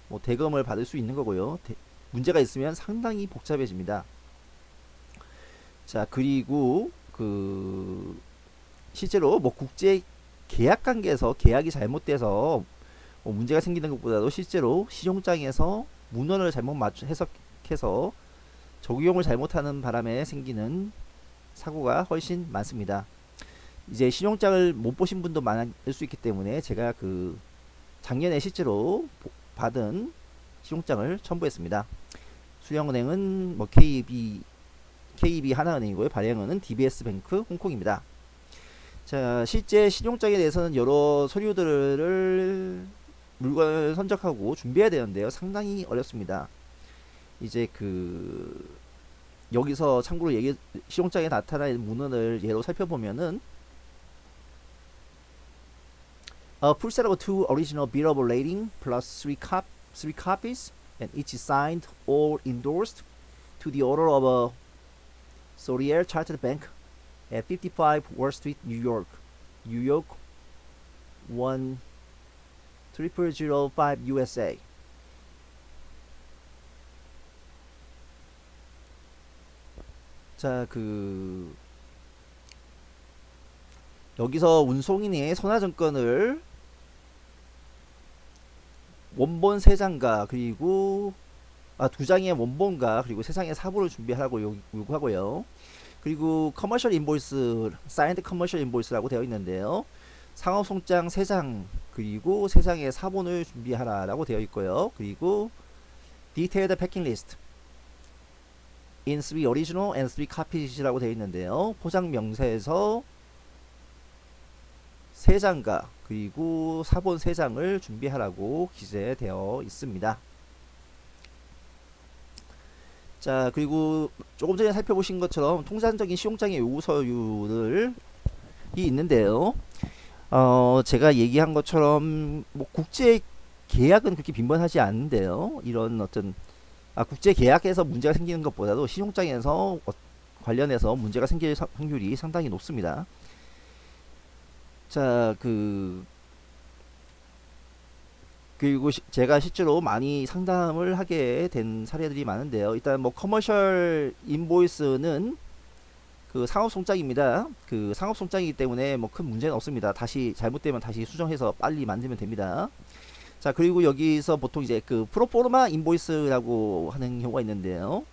뭐 대금을 받을 수 있는 거고요. 대- 문제가 있으면 상당히 복잡해집니다. 자 그리고 그 실제로 뭐 국제 계약 관계에서 계약이 잘못돼서 뭐 문제가 생기는 것보다도 실제로 시용장에서 문헌을 잘못 맞추 해석해서 적용을 잘못하는 바람에 생기는 사고가 훨씬 많습니다. 이제 신용장을 못 보신 분도 많을 수 있기 때문에 제가 그 작년에 실제로 받은 신용장을 첨부했습니다. 수령은행은 뭐 KB KB 하나은행이고요. 발행은은 DBS뱅크 홍콩입니다. 자, 실제 신용장에 대해서는 여러 서류들을 물건을 선적하고 준비해야 되는데요. 상당히 어렵습니다. 이제 그 여기서 참고로 얘기 실용장에 나타나는 문헌을 예로 살펴보면은 A full set of two original bill of lading plus three, cop, three copies and each signed or endorsed to the order of a Sorier Chartered Bank at 55 Wall Street, New York, New York 13005 USA. 자, 그 여기서 운송인의 선화증권을 원본 세 장과 그리고 아, 두 장의 원본과 그리고 세 장의 사부를 준비하라고 요, 요구하고요. 그리고 commercial invoice, signed commercial invoice라고 되어 있는데요. 상업 송장 3장 그리고 3장의 사본을 준비하라 라고 되어 있고요. 그리고 original and three copies라고 되어 있는데요. 포장 명세서 세 장과 그리고 사본 세 장을 준비하라고 기재되어 있습니다. 자 그리고 조금 전에 살펴보신 것처럼 통상적인 시용장의 요구서유를 이 있는데요. 어 제가 얘기한 것처럼 뭐 국제 계약은 그렇게 빈번하지 않은데요. 이런 어떤 아, 국제 계약에서 문제가 생기는 것보다도 신용장에서 어, 관련해서 문제가 생길 확률이 상당히 높습니다. 자, 그 그리고 시, 제가 실제로 많이 상담을 하게 된 사례들이 많은데요. 일단 뭐 commercial invoice는 그 상업 송장입니다. 그 상업 송장이기 때문에 뭐 큰 문제는 없습니다. 다시 잘못되면 다시 수정해서 빨리 만들면 됩니다. 자 그리고 여기서 보통 이제 그 proforma invoice라고 하는 경우가 있는데요.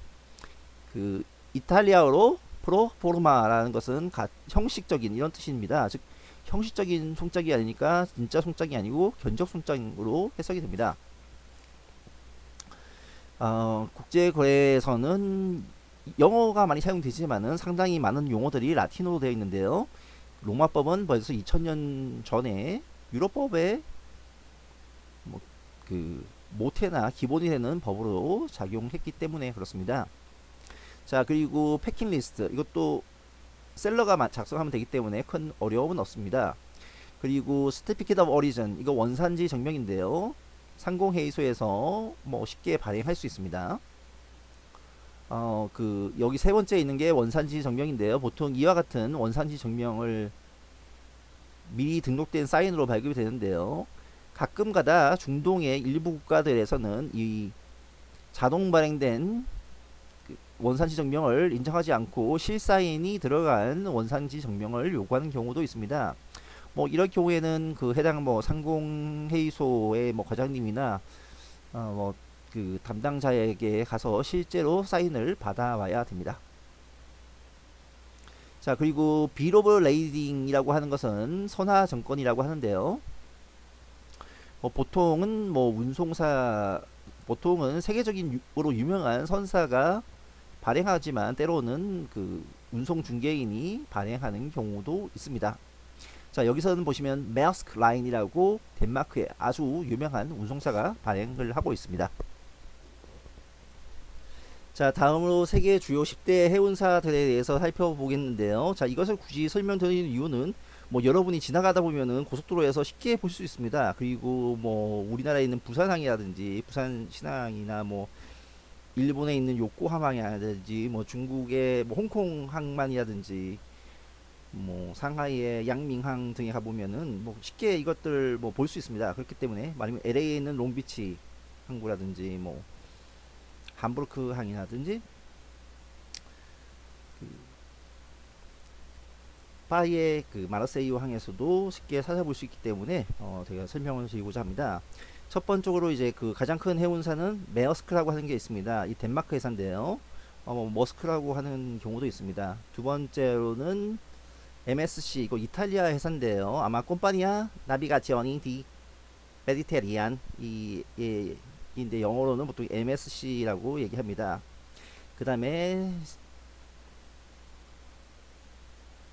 그 이탈리아어로 proforma라는 것은 가, 형식적인 이런 뜻입니다. 즉 형식적인 송장이 아니니까 진짜 송장이 아니고 견적 송장으로 해석이 됩니다. 어, 국제거래에서는 영어가 많이 사용되지만은 상당히 많은 용어들이 라틴어로 되어 있는데요. 로마법은 벌써 2000년 전에 유럽법에 그 모태나 기본이 되는 법으로 작용했기 때문에 그렇습니다. 자 그리고 패킹 리스트 이것도 seller가 작성하면 되기 때문에 큰 어려움은 없습니다. 그리고 certificate of origin 이거 원산지 증명인데요. 상공회의소에서 뭐 쉽게 발행할 수 있습니다. 어 그 여기 세 번째 있는 게 원산지 증명인데요. 보통 이와 같은 원산지 증명을 미리 등록된 사인으로 발급이 되는데요. 가끔가다 중동의 일부 국가들에서는 이 자동 발행된 그 원산지 증명을 인정하지 않고 실사인이 들어간 원산지 증명을 요구하는 경우도 있습니다. 뭐 이럴 경우에는 그 해당 뭐 상공회의소의 뭐 과장님이나 어 뭐 그 담당자에게 가서 실제로 사인을 받아와야 됩니다. 자 그리고 Bill of Lading이라고 하는 것은 선하증권이라고 하는데요. 뭐 보통은 뭐 운송사 보통은 세계적인 으로 유명한 선사가 발행하지만 때로는 그 운송 중개인이 발행하는 경우도 있습니다. 자 여기서는 보시면 메스크 라인이라고 덴마크의 아주 유명한 운송사가 발행을 하고 있습니다. 자 다음으로 세계 주요 10대 해운사들에 대해서 살펴보겠는데요. 자 이것을 굳이 설명드리는 이유는 뭐 여러분이 지나가다 보면은 고속도로에서 쉽게 볼 수 있습니다. 그리고 뭐 우리나라에 있는 부산항이라든지 부산 신항이나 뭐 일본에 있는 요코하마이라든지 뭐 중국의 뭐 홍콩 항만이라든지 뭐 상하이의 양밍항 등에 가보면은 뭐 쉽게 이것들 뭐 볼 수 있습니다. 그렇기 때문에 아니면 LA에 있는 롱비치 항구라든지 뭐 함부르크 항이라든지 파이의 그 마르세유 항에서도 쉽게 찾아볼 수 있기 때문에 어, 제가 설명을 드리고자 합니다. 첫 번째로 이제 그 가장 큰 해운사는 메어스크라고 하는 게 있습니다. 이 덴마크 회사인데요. 어, 뭐 머스크라고 하는 경우도 있습니다. 두 번째로는 MSC 이거 이탈리아 회사인데요. 아마 콤파니아 나비가지오니 디 메디테리안 이 예, 인데 영어로는 보통 MSC라고 얘기합니다. 그 다음에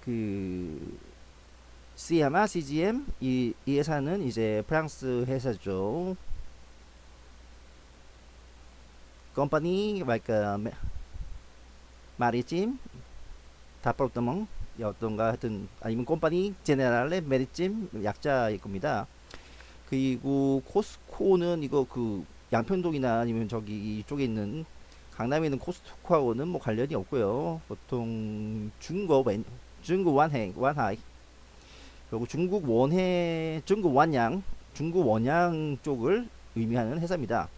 그 CMA, CGM 이, 이 회사는 이제 프랑스 회사죠. 컴퍼니 like 마리찜 다폴트멍 어떤가 하여튼 아니면 컴퍼니 제네랄레 메리찜 약자일 겁니다. 그리고 코스코는 이거 그 양평동이나 아니면 저기 이쪽에 있는 강남에 있는 코스트코하고는 뭐 관련이 없고요. 보통 중국 원 중국 완해 완하이 그리고 중국 원해 중국 완양 중국 원양 쪽을 의미하는 회사입니다.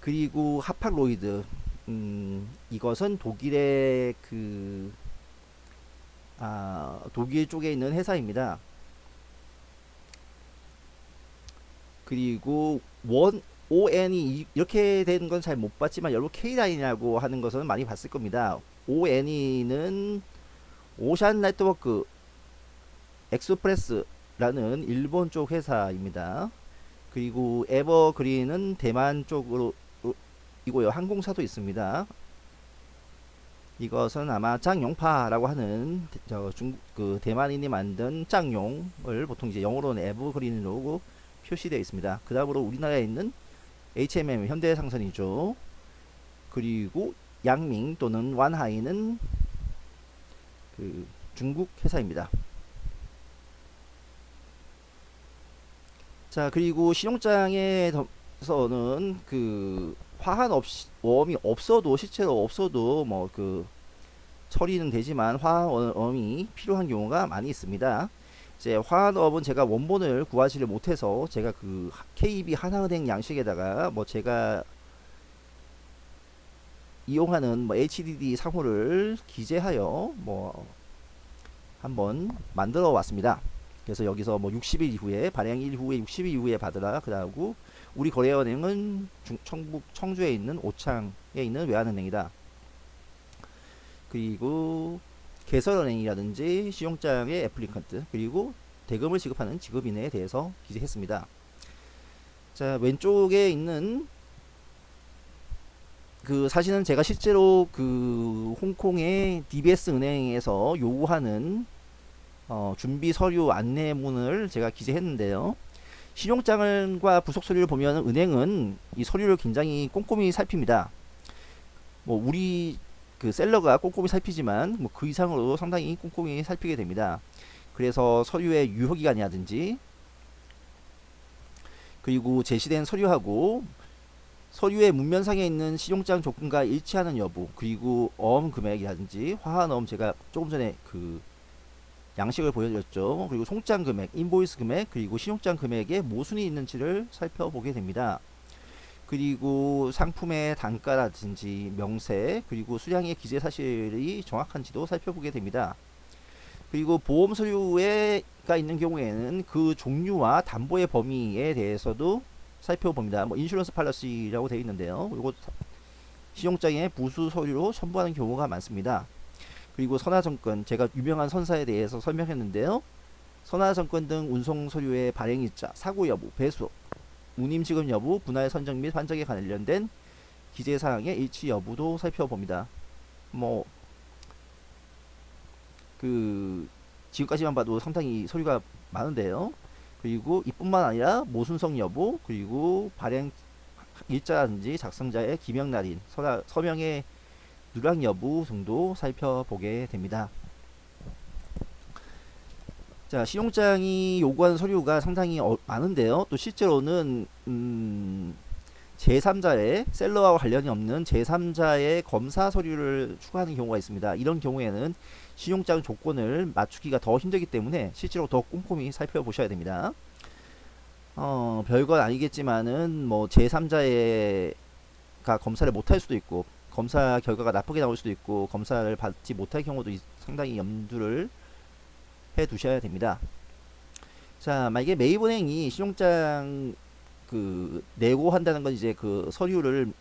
그리고 하팍로이드 음, 이것은 독일의 그 아, 독일 쪽에 있는 회사입니다. 그리고 원 ON이 이렇게 된건잘 못 봤지만 여러분 K라인이라고 하는 것은 많이 봤을 겁니다. ONE는 Ocean Network Express라는 일본 쪽 회사입니다. 그리고 에버그린은 대만 쪽으로 이고요. 항공사도 있습니다. 이것은 아마 짱용파라고 하는 저 중국 그 대만인이 만든 짱용을 보통 이제 영어로는 에버그린으로 표시되어 있습니다. 그 다음으로 우리나라에 있는 HMM 현대상선이죠. 그리고 양밍 또는 완하이는 그 중국 회사입니다. 자 그리고 신용장에서는 그 화한 없이 웜이 없어도 실제로 없어도 뭐 그 처리는 되지만 화환음이 필요한 경우가 많이 있습니다. 이제 화환업은 제가 원본을 구하지를 못해서 제가 그 KB 하나은행 양식에다가 뭐 제가 이용하는 뭐 HDD 상호를 기재하여 뭐 한번 만들어 왔습니다. 그래서 여기서 뭐 60일 이후에 발행 이후에 60일 이후에 받으라 그러고 우리 거래은행은 중, 청북 청주에 있는 오창에 있는 외환은행이다. 그리고 개설은행이라든지 신용장의 애플리컨트 그리고 대금을 지급하는 지급인에 대해서 기재했습니다. 자 왼쪽에 있는 그 사실은 제가 실제로 그 홍콩의 DBS 은행에서 요구하는 어, 준비 서류 안내문을 제가 기재했는데요. 신용장과 부속 서류를 보면 은행은 이 서류를 굉장히 꼼꼼히 살핍니다. 뭐 우리 그 셀러가 꼼꼼히 살피지만 뭐 그 이상으로 상당히 꼼꼼히 살피게 됩니다. 그래서 서류의 유효기간이라든지 그리고 제시된 서류하고 서류의 문면상에 있는 신용장 조건과 일치하는 여부 그리고 어음 금액이라든지 화환 어음 제가 조금 전에 그 양식을 보여드렸죠. 그리고 송장 금액, 인보이스 금액, 그리고 신용장 금액에 모순이 있는지를 살펴보게 됩니다. 그리고 상품의 단가라든지 명세, 그리고 수량의 기재 사실이 정확한지도 살펴보게 됩니다. 그리고 보험 서류가 있는 경우에는 그 종류와 담보의 범위에 대해서도 살펴봅니다. 뭐 인슈런스 팔러시라고 되어 있는데요. 이거 신용장의 부수 서류로 첨부하는 경우가 많습니다. 그리고 선화증권 제가 유명한 선사에 대해서 설명했는데요. 선화증권 등 운송 서류의 발행일자, 사고 여부, 배수, 운임 지급 여부, 분할 선정 및 환정에 관련된 기재 사항의 일치 여부도 살펴봅니다. 뭐 그 지금까지만 봐도 상당히 서류가 많은데요. 그리고 이뿐만 아니라 모순성 여부, 그리고 발행 일자라든지 작성자의 기명 날인, 서명의 누락 여부 등도 살펴보게 됩니다. 자, 신용장이 요구하는 서류가 상당히 어, 많은데요. 또 실제로는 음, 제3자의 셀러와 관련이 없는 제3자의 검사 서류를 추가하는 경우가 있습니다. 이런 경우에는 신용장 조건을 맞추기가 더 힘들기 때문에 실제로 더 꼼꼼히 살펴보셔야 됩니다. 어, 별건 아니겠지만은 뭐 제3자의 가 검사를 못할 수도 있고 검사 결과가 나쁘게 나올 수도 있고 검사를 받지 못할 경우도 상당히 염두를 해 두셔야 됩니다. 자, 만약에 매입은행이 신용장 그 내고 한다는 건 이제 그 서류를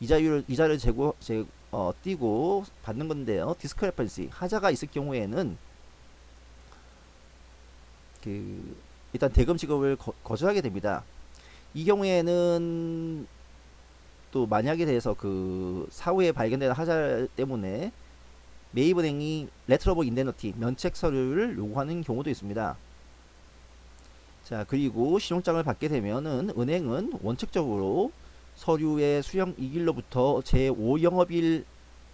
이자율 이자를 재고 재 어, 띄고 받는 건데요. 디스크레펀시 하자가 있을 경우에는 그 일단 대금 지급을 거, 거절하게 됩니다. 이 경우에는 또 만약에 대해서 그 사후에 발견되는 하자 때문에 Letter of Indemnity 면책 서류를 요구하는 경우도 있습니다. 자 그리고 신용장을 받게 되면은 은행은 원칙적으로 서류의 수령 익일로부터 제5영업일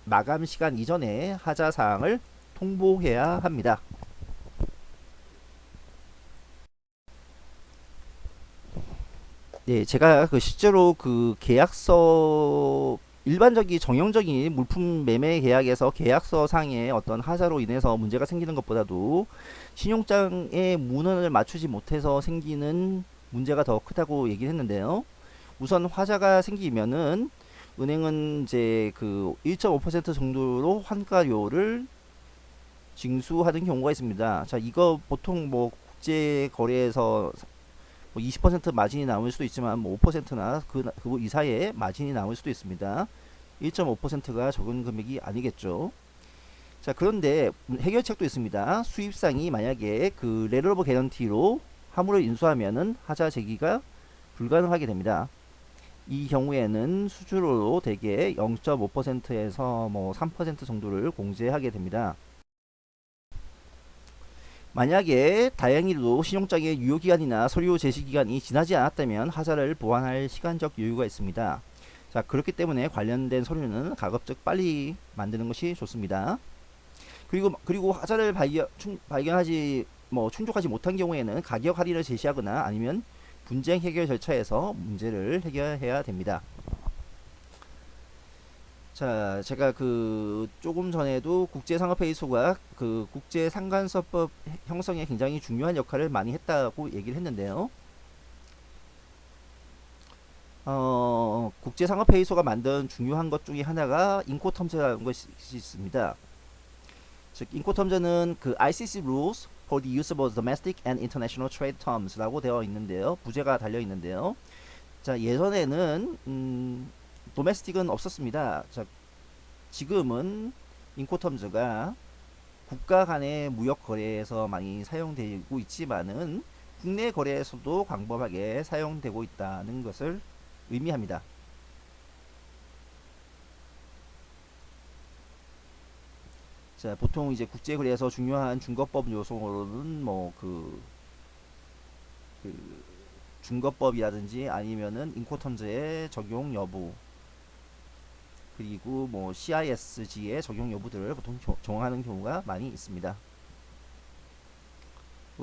마감 시간 이전에 하자 사항을 통보해야 합니다. 네, 제가 그 실제로 그 계약서 일반적인 정형적인 물품 매매 계약에서 계약서 상의 어떤 하자로 인해서 문제가 생기는 것보다도 신용장의 문헌을 맞추지 못해서 생기는 문제가 더 크다고 얘기를 했는데요. 우선 화자가 생기면은 은행은 이제 그 1.5% 정도로 환가료를 징수하는 경우가 있습니다. 자, 이거 보통 뭐 국제 거래에서 뭐 20% 마진이 남을 수도 있지만 뭐 5%나 그, 그 이사이에 마진이 남을 수도 있습니다. 1.5%가 적은 금액이 아니겠죠. 자 그런데 해결책도 있습니다. 수입상이 만약에 그 of Guarantee로 화물을 인수하면은 하자 제기가 불가능하게 됩니다. 이 경우에는 수수료로 대개 0.5%에서 뭐 3% 정도를 공제하게 됩니다. 만약에 다행히도 신용장의 유효기간이나 서류 제시기간이 지나지 않았다면 하자를 보완할 시간적 여유가 있습니다. 자 그렇기 때문에 관련된 서류는 가급적 빨리 만드는 것이 좋습니다. 그리고 그리고 하자를 발견, 충, 발견하지 뭐 충족하지 못한 경우에는 가격 할인을 제시하거나 아니면 분쟁 해결 절차에서 문제를 해결해야 됩니다. 자, 제가 그 조금 전에도 국제상업회의소가 그 국제상간서법 형성에 굉장히 중요한 역할을 많이 했다고 얘기를 했는데요. 어, 국제상업회의소가 만든 중요한 것 중에 하나가 인코텀즈라는 것이 있습니다. 즉, 인코텀즈는 그 ICC Rules for the Use of Domestic and International Trade Terms라고 되어 있는데요. 부제가 달려 있는데요. 자, 예전에는 음, 도메스틱은 없었습니다. 자, 지금은 인코텀즈가 국가 간의 무역 거래에서 많이 사용되고 있지만은 국내 거래에서도 광범하게 사용되고 있다는 것을 의미합니다. 자, 보통 이제 국제 거래에서 중요한 중거법 요소로는 뭐그 그 중거법이라든지 아니면은 인코텀즈의 적용 여부 그리고 뭐 CISG의 적용 여부들을 보통 정하는 경우가 많이 있습니다.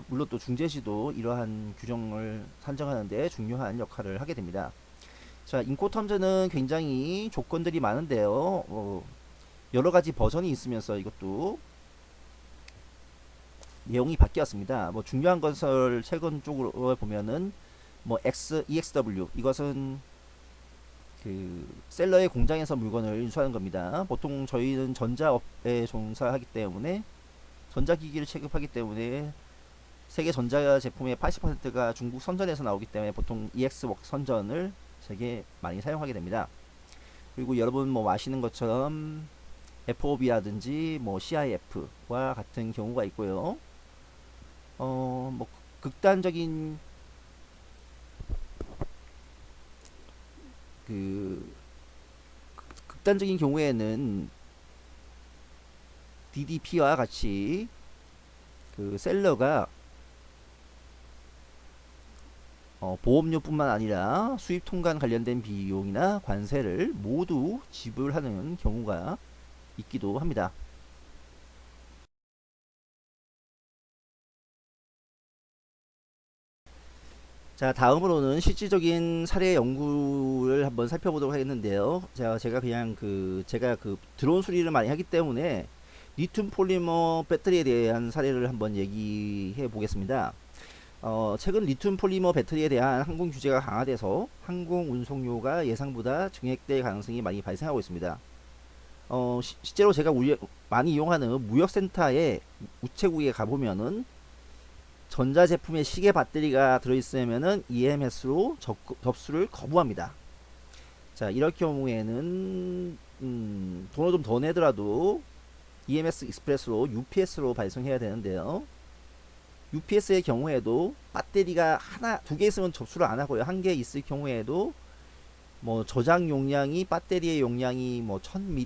물론 또 중재시도 이러한 규정을 산정하는데 중요한 역할을 하게 됩니다. 자, 인코텀즈는 굉장히 조건들이 많은데요. 어, 여러 가지 버전이 있으면서 이것도 내용이 바뀌었습니다. 뭐 중요한 것을 최근 쪽으로 보면은 뭐 X, EXW 이것은 그 셀러의 공장에서 물건을 인수하는 겁니다. 보통 저희는 전자업에 종사하기 때문에 전자기기를 취급하기 때문에 세계 전자 제품의 80%가 중국 선전에서 나오기 때문에 보통 EX웍 선전을 되게 많이 사용하게 됩니다. 그리고 여러분 뭐 아시는 것처럼 FOB라든지 뭐 CIF와 같은 경우가 있고요. 어, 뭐 극단적인 그 극단적인 경우에는 DDP와 같이 그 셀러가 어, 보험료뿐만 아니라 수입 통관 관련된 비용이나 관세를 모두 지불하는 경우가 있기도 합니다. 자 다음으로는 실질적인 사례 연구를 한번 살펴보도록 하겠는데요. 자 제가 그냥 그 제가 그 드론 수리를 많이 하기 때문에 리튬 폴리머 배터리에 대한 사례를 한번 얘기해 보겠습니다. 어, 최근 리튬 폴리머 배터리에 대한 항공 규제가 강화돼서 항공 운송료가 예상보다 증액될 가능성이 많이 발생하고 있습니다. 어, 시, 실제로 제가 우리, 많이 이용하는 무역센터에 우체국에 가보면은 전자제품에 시계 배터리가 들어있으면은 EMS로 접, 접수를 거부합니다. 자 이럴 경우에는 음, 돈을 좀 더 내더라도 EMS 익스프레스로 UPS로 발송해야 되는데요. UPS의 경우에도 배터리가 하나 두 개 있으면 접수를 안 하고요. 한 개 있을 경우에도 뭐 저장 용량이 배터리의 용량이 뭐 1000미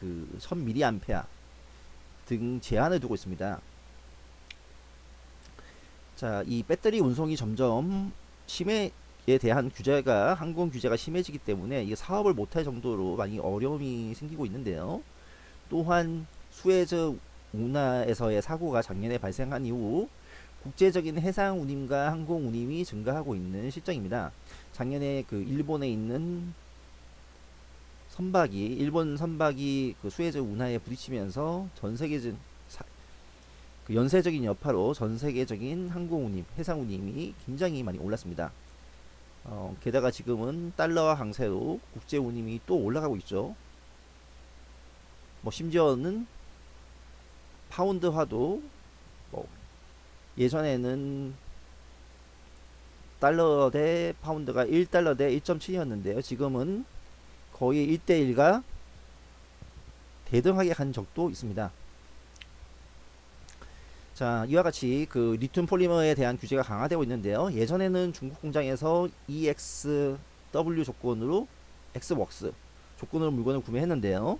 그 1000mAh 등 제한을 두고 있습니다. 자, 이 배터리 운송이 점점 심해에 대한 규제가 항공 규제가 심해지기 때문에 이 사업을 못할 정도로 많이 어려움이 생기고 있는데요. 또한 수에즈 운하에서의 사고가 작년에 발생한 이후 국제적인 해상 운임과 항공 운임이 증가하고 있는 실정입니다. 작년에 그 일본에 있는 선박이 일본 선박이 그 수에즈 운하에 부딪히면서 전 세계적 그 연쇄적인 여파로 전 세계적인 항공 운임, 해상 운임이 굉장히 많이 올랐습니다. 어, 게다가 지금은 달러와 강세로 국제 운임이 또 올라가고 있죠. 뭐 심지어는 파운드화도 뭐 예전에는 달러 대 파운드가 1달러 대 1.7이었는데요. 지금은 거의 1대1가 대등하게 간 적도 있습니다. 자 이와 같이 그 리튬 폴리머에 대한 규제가 강화되고 있는데요. 예전에는 중국 공장에서 EXW 조건으로 X웍스 조건으로 물건을 구매했는데요.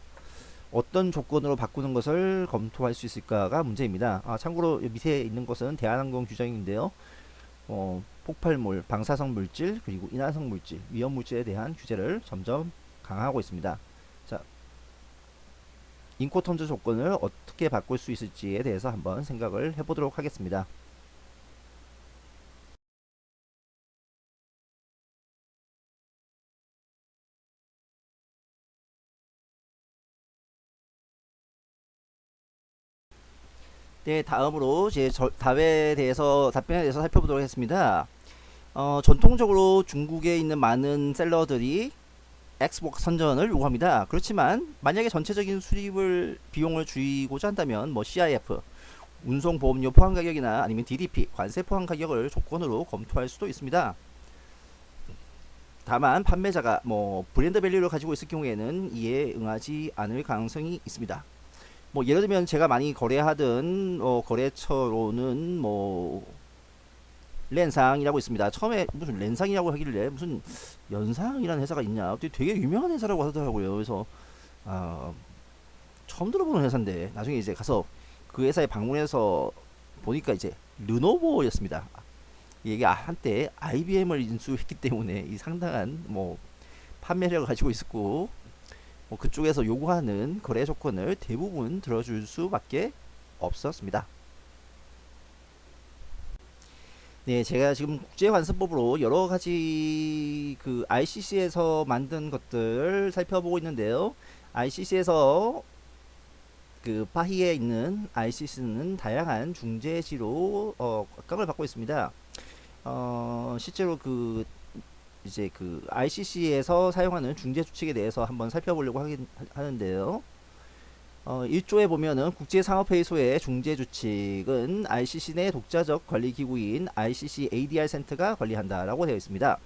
어떤 조건으로 바꾸는 것을 검토할 수 있을까가 문제입니다. 아, 참고로 밑에 있는 것은 대한항공 규정인데요. 어, 폭발물, 방사성 물질, 그리고 인화성 물질, 위험 물질에 대한 규제를 점점 강화하고 있습니다 인코턴즈 조건을 어떻게 바꿀 수 있을지에 대해서 한번 생각을 해보도록 하겠습니다. 네, 다음으로 제 답에 대해서 답변에 대해서 살펴보도록 하겠습니다. 어, 전통적으로 중국에 있는 많은 셀러들이 엑스복 선전을 요구합니다. 그렇지만 만약에 전체적인 수입을 비용을 줄이고자 한다면 뭐 CIF 운송 보험료 포함 가격이나 아니면 DDP 관세 포함 가격을 조건으로 검토할 수도 있습니다. 다만 판매자가 뭐 브랜드 밸류를 가지고 있을 경우에는 이에 응하지 않을 가능성이 있습니다. 뭐 예를 들면 제가 많이 거래하던 어 거래처로는 뭐 렌상이라고 있습니다. 처음에 무슨 렌상이라고 하길래 무슨 연상이라는 회사가 있냐. 되게 유명한 회사라고 하더라고요. 그래서 아, 처음 들어보는 회사인데 나중에 이제 가서 그 회사에 방문해서 보니까 이제 르노보였습니다. 이게 한때 IBM을 인수했기 때문에 이 상당한 뭐 판매력을 가지고 있었고 뭐 그쪽에서 요구하는 거래 조건을 대부분 들어줄 수밖에 없었습니다. 네, 제가 지금 국제환수법으로 여러 가지 그 ICC에서 만든 것들 살펴보고 있는데요. ICC에서 그 파히에 있는 ICC는 다양한 중재지로 어, 각광을 받고 있습니다. 어, 실제로 그 이제 그 ICC에서 사용하는 중재 주칙에 대해서 한번 살펴보려고 하긴 하는데요. 어, 1조에 보면은 국제상업회의소의 중재주칙은 ICC 내 독자적 관리기구인 ICC ADR 센터가 관리한다라고 되어 있습니다.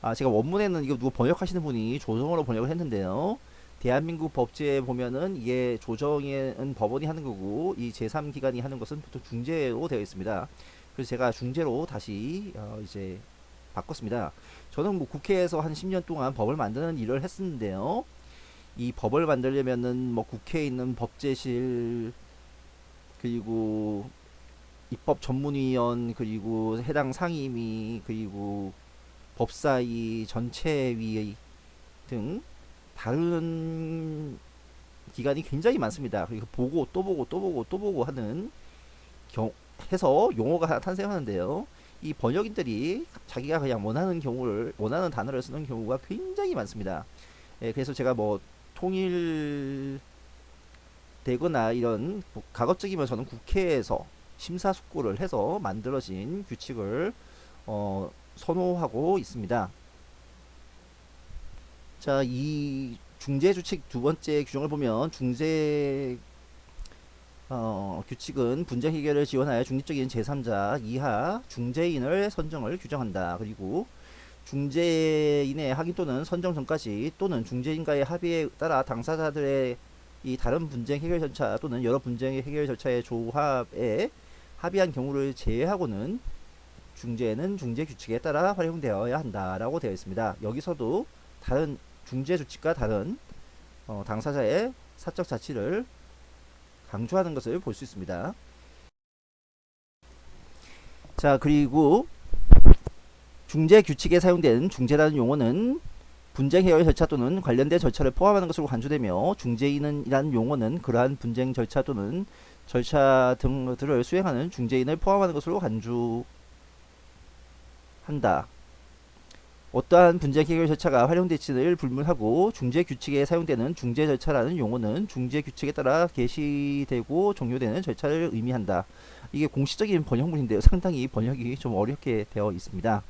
아, 제가 원문에는 이거 누구 번역하시는 분이 조정으로 번역을 했는데요. 대한민국 법제에 보면은 이게 조정은 법원이 하는 거고 이 제3기관이 하는 것은 보통 중재로 되어 있습니다. 그래서 제가 중재로 다시 어, 이제 바꿨습니다. 저는 뭐 국회에서 한 10년 동안 법을 만드는 일을 했었는데요. 이 법을 만들려면은 뭐 국회에 있는 법제실 그리고 입법 전문위원 그리고 해당 상임위 그리고 법사위 전체위 등 다른 기관이 굉장히 많습니다. 그리고 보고 또 보고 또 보고 또 보고 하는 경, 해서 용어가 탄생하는데요. 이 번역인들이 자기가 그냥 원하는 경우를 원하는 단어를 쓰는 경우가 굉장히 많습니다. 예, 그래서 제가 뭐 통일 되거나 이런 뭐 가급적이면 저는 국회에서 심사숙고를 해서 만들어진 규칙을 어, 선호하고 있습니다. 자, 이 중재 주칙 두 번째 규정을 보면 중재 어, 규칙은 분쟁 해결을 지원하여 중립적인 제3자 이하 중재인을 선정을 규정한다. 그리고 중재인의 확인 또는 선정 전까지 또는 중재인과의 합의에 따라 당사자들의 이 다른 분쟁 해결 절차 또는 여러 분쟁 해결 절차의 조합에 합의한 경우를 제외하고는 중재는 중재 규칙에 따라 활용되어야 한다라고 되어 있습니다. 여기서도 다른 중재 규칙과 다른 어, 당사자의 사적 자치를 강조하는 것을 볼 수 있습니다. 자 그리고 중재 규칙에 사용된 중재라는 용어는 분쟁 해결 절차 또는 관련된 절차를 포함하는 것으로 간주되며 중재인이라는 용어는 그러한 분쟁 절차 또는 절차 등들을 수행하는 중재인을 포함하는 것으로 간주한다. 어떠한 분쟁 해결 절차가 활용될지를 불문하고 중재 규칙에 사용되는 중재 절차라는 용어는 중재 규칙에 따라 개시되고 종료되는 절차를 의미한다. 이게 공식적인 번역문인데요. 상당히 번역이 좀 어렵게 되어 있습니다.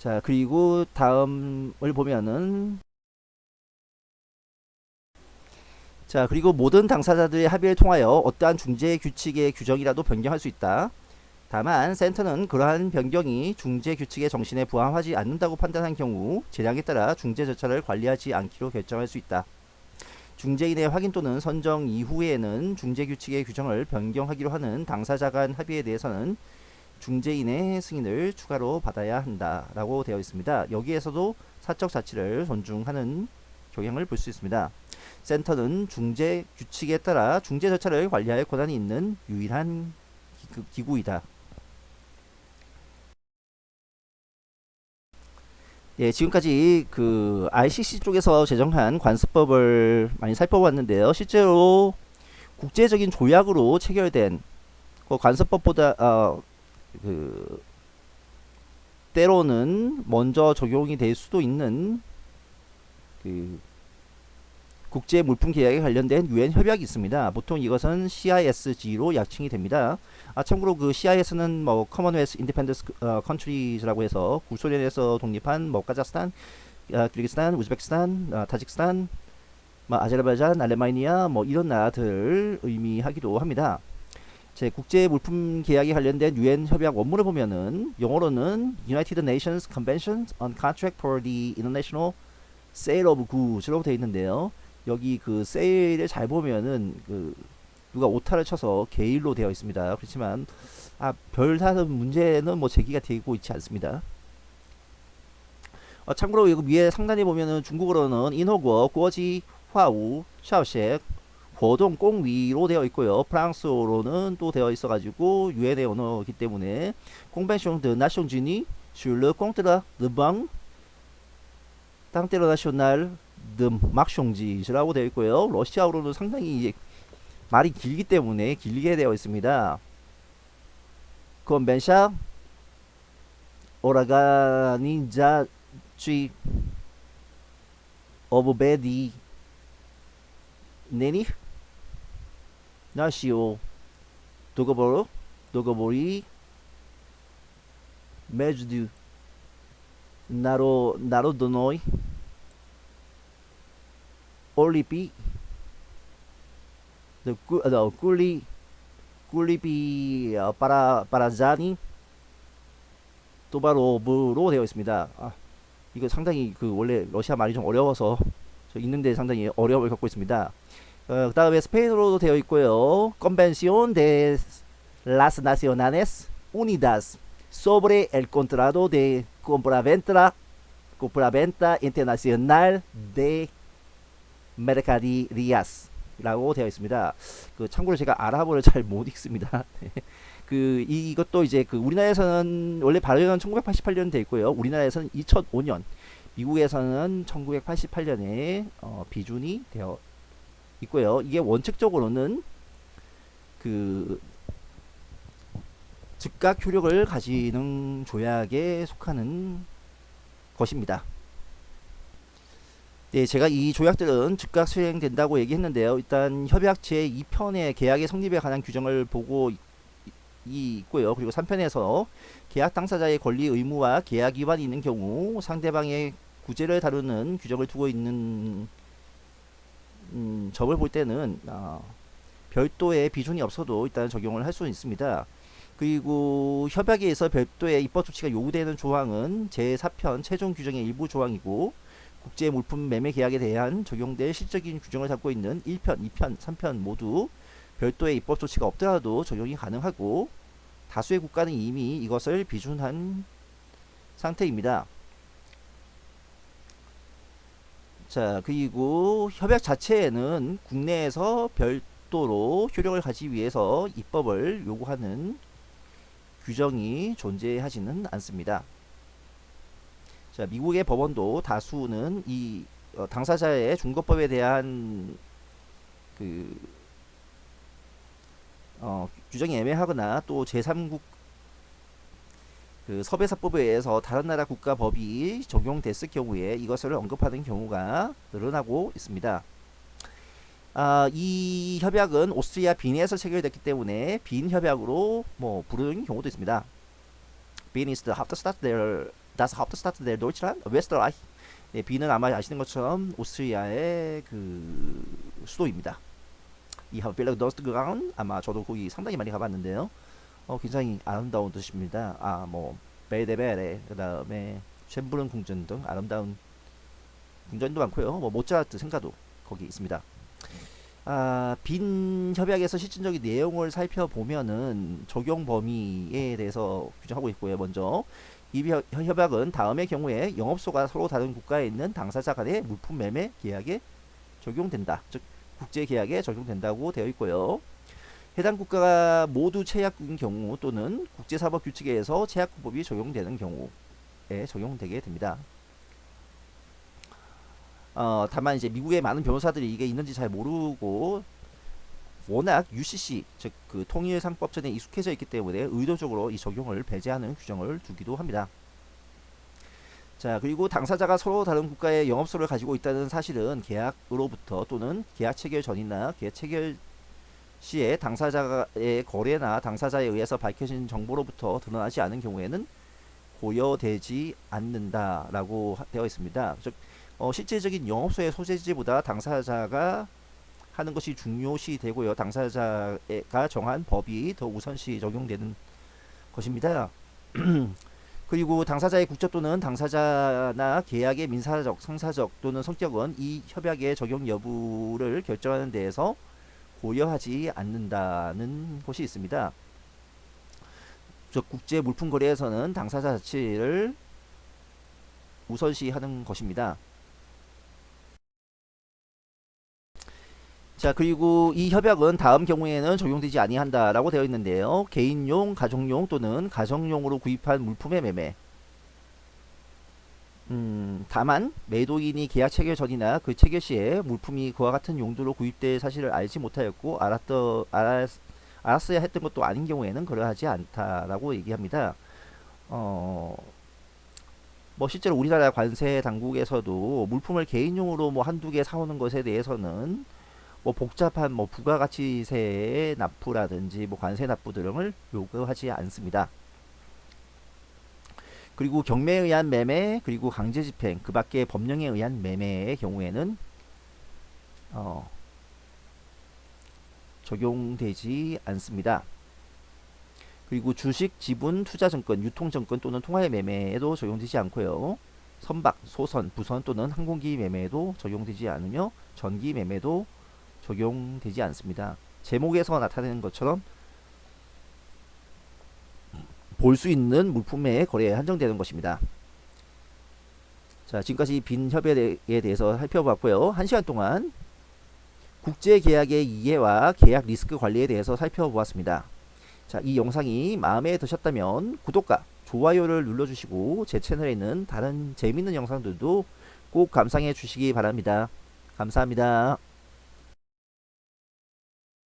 자 그리고 다음을 보면은 자 그리고 모든 당사자들의 합의를 통하여 어떠한 중재 규칙의 규정이라도 변경할 수 있다. 다만 센터는 그러한 변경이 중재 규칙의 정신에 부합하지 않는다고 판단한 경우 재량에 따라 중재 절차를 관리하지 않기로 결정할 수 있다. 중재인의 확인 또는 선정 이후에는 중재 규칙의 규정을 변경하기로 하는 당사자 간 합의에 대해서는 중재인의 승인을 추가로 받아야 한다라고 되어 있습니다. 여기에서도 사적 자치를 존중하는 경향을 볼 수 있습니다. 센터는 중재 규칙에 따라 중재 절차를 관리할 권한이 있는 유일한 기 구이다. 예, 지금까지 그 ICC 쪽에서 제정한 관습법을 많이 살펴봤는데요. 실제로 국제적인 조약으로 체결된 그 관습법보다 어, 그 때로는 먼저 적용이 될 수도 있는 그 국제 물품 계약에 관련된 유엔 협약이 있습니다. 보통 이것은 CISG로 약칭이 됩니다. 아 참고로 그 CIS는 뭐 Commonwealth Independence 어, Countries라고 해서 구소련에서 독립한 뭐 카자흐스탄, 아, 키르기스탄, 우즈베키스탄, 아, 타직스탄, 뭐 아제르바이잔, 아르메니아 뭐 이런 나라들 의미하기도 합니다. 제 국제 물품 계약에 관련된 유엔 협약 원문을 보면은 영어로는 United Nations Convention on Contract for the International Sale of Goods라고 되어 있는데요. 여기 그 Sale을 잘 보면은 그 누가 오타를 쳐서 게일로 되어 있습니다. 그렇지만 아 별다른 문제는 뭐 제기가 되고 있지 않습니다. 어, 참고로 이거 위에 상단에 보면은 중국어로는 인호거, 꼬지, 화우, 샤오셰, 고동 꽁위로 되어 있고요. 프랑스어로는 또 되어 있어가지고 유엔의 언어이기 때문에 nation unie sur le contre le banc d'international de marchandise라고 되어 있고요. 러시아어로는 상당히 말이 길기 때문에 길게 되어 있습니다. convention 나시오 도가보로 도가보리 메즈두 나로 나로도노이 올리피 the no, Kuli 어, para Parazani 도바로브로 되어 있습니다. 아, 이거 상당히 그 원래 러시아 말이 좀 어려워서 저 있는데 상당히 어려움을 겪고 있습니다. 어, 그 다음에 스페인어로도 되어 있고요. Convención de las Naciones Unidas sobre el contrato de compraventa, compraventa internacional de mercaderías 라고 되어 있습니다. 그 참고로 제가 아랍어를 잘 못 읽습니다. 네. 그 이것도 이제 그 우리나라에서는 원래 발효는 1988년 돼 있고요. 우리나라에서는 2005년, 미국에서는 1988년에 어, 비준이 되어 있고요. 이게 원칙적으로는 그 즉각 효력을 가지는 조약에 속하는 것입니다. 네, 제가 이 조약들은 즉각 수행된다고 얘기했는데요. 일단 협약 제2편의 계약의 성립에 관한 규정을 보고 있고요. 그리고 3편에서 계약 당사자의 권리 의무와 계약 위반이 있는 경우 상대방의 구제를 다루는 규정을 두고 있는 음, 점을 볼 때는 어, 별도의 비준이 없어도 일단 적용을 할 수는 있습니다. 그리고 협약에서 별도의 입법 조치가 요구되는 조항은 제4편 최종 규정의 일부 조항이고 국제 물품 매매 계약에 대한 적용될 실적인 규정을 담고 있는 1편, 2편, 3편 모두 별도의 입법 조치가 없더라도 적용이 가능하고 다수의 국가는 이미 이것을 비준한 상태입니다. 자 그리고 협약 자체에는 국내에서 별도로 효력을 가지기 위해서 입법을 요구하는 규정이 존재하지는 않습니다. 자 미국의 법원도 다수는 이 어, 당사자의 중거법에 대한 그 어, 규정이 애매하거나 또 제3국 그 섭외사법에 의해서 다른 나라 국가 법이 적용됐을 경우에 이것을 언급하는 경우가 늘어나고 있습니다. 아, 이 협약은 오스트리아 빈에서 체결됐기 때문에 빈 협약으로 뭐 부르는 경우도 있습니다. 빈 ist the Hauptstadt der das Hauptstadt der Deutschland Österreich. 네, 빈은 아마 아시는 것처럼 오스트리아의 그 수도입니다. 이 하벨레 더스트그라운 아마 저도 거기 상당히 많이 가봤는데요. 어, 굉장히 아름다운 도시입니다. 아, 뭐 베데베레 그 다음에 쉔브른 궁전 등 아름다운 궁전도 많고요. 뭐 모차르트 생가도 거기 있습니다. 아, 빈 협약에서 실질적인 내용을 살펴보면은 적용 범위에 대해서 규정하고 있고요. 먼저 이 협- 협약은 다음의 경우에 영업소가 서로 다른 국가에 있는 당사자 간의 물품 매매 계약에 적용된다. 즉 국제 계약에 적용된다고 되어 있고요. 해당 국가가 모두 체약국인 경우 또는 국제사법 규칙에 의해서 체약국법이 적용되는 경우에 적용되게 됩니다. 어, 다만 이제 미국의 많은 변호사들이 이게 있는지 잘 모르고 워낙 UCC 즉 그 통일상법전에 익숙해져 있기 때문에 의도적으로 이 적용을 배제하는 규정을 두기도 합니다. 자 그리고 당사자가 서로 다른 국가의 영업소를 가지고 있다는 사실은 계약으로부터 또는 계약 체결 전이나 계약 체결 시에 당사자의 거래나 당사자에 의해서 밝혀진 정보로부터 드러나지 않은 경우에는 고려되지 않는다라고 하- 되어 있습니다. 즉 어, 실제적인 영업소의 소재지보다 당사자가 하는 것이 중요시 되고요. 당사자가 정한 법이 더 우선시 적용되는 것입니다. 그리고 당사자의 국적 또는 당사자나 계약의 민사적, 상사적 또는 성격은 이 협약의 적용 여부를 결정하는 데에서 고려하지 않는다는 것이 있습니다. 즉 국제 물품 거래에서는 당사자 자체를 우선시하는 것입니다. 자 그리고 이 협약은 다음 경우에는 적용되지 아니한다라고 되어 있는데요. 개인용, 가정용 또는 가정용으로 구입한 물품의 매매. 음, 다만 매도인이 계약 체결 전이나 그 체결 시에 물품이 그와 같은 용도로 구입될 사실을 알지 못하였고 알았더 알았, 알았어야 했던 것도 아닌 경우에는 그러하지 않다라고 얘기합니다. 어, 뭐 실제로 우리나라 관세 당국에서도 물품을 개인용으로 뭐 한두 개 사오는 것에 대해서는 뭐 복잡한 뭐 부가가치세의 납부라든지 뭐 관세 납부 등을 요구하지 않습니다. 그리고 경매에 의한 매매 그리고 강제 집행 그 밖에 법령에 의한 매매의 경우에는 어, 적용되지 않습니다. 그리고 주식, 지분, 투자증권, 유통증권 또는 통화의 매매에도 적용되지 않고요. 선박, 소선, 부선 또는 항공기 매매에도 적용되지 않으며 전기 매매도 적용되지 않습니다. 제목에서 나타내는 것처럼 볼 수 있는 물품의 거래에 한정되는 것입니다. 자, 지금까지 빈 협약에 대해서 살펴봤고요. 한 시간 동안 국제 계약의 이해와 계약 리스크 관리에 대해서 살펴보았습니다. 자, 이 영상이 마음에 드셨다면 구독과 좋아요를 눌러주시고 제 채널에 있는 다른 재밌는 영상들도 꼭 감상해 주시기 바랍니다. 감사합니다.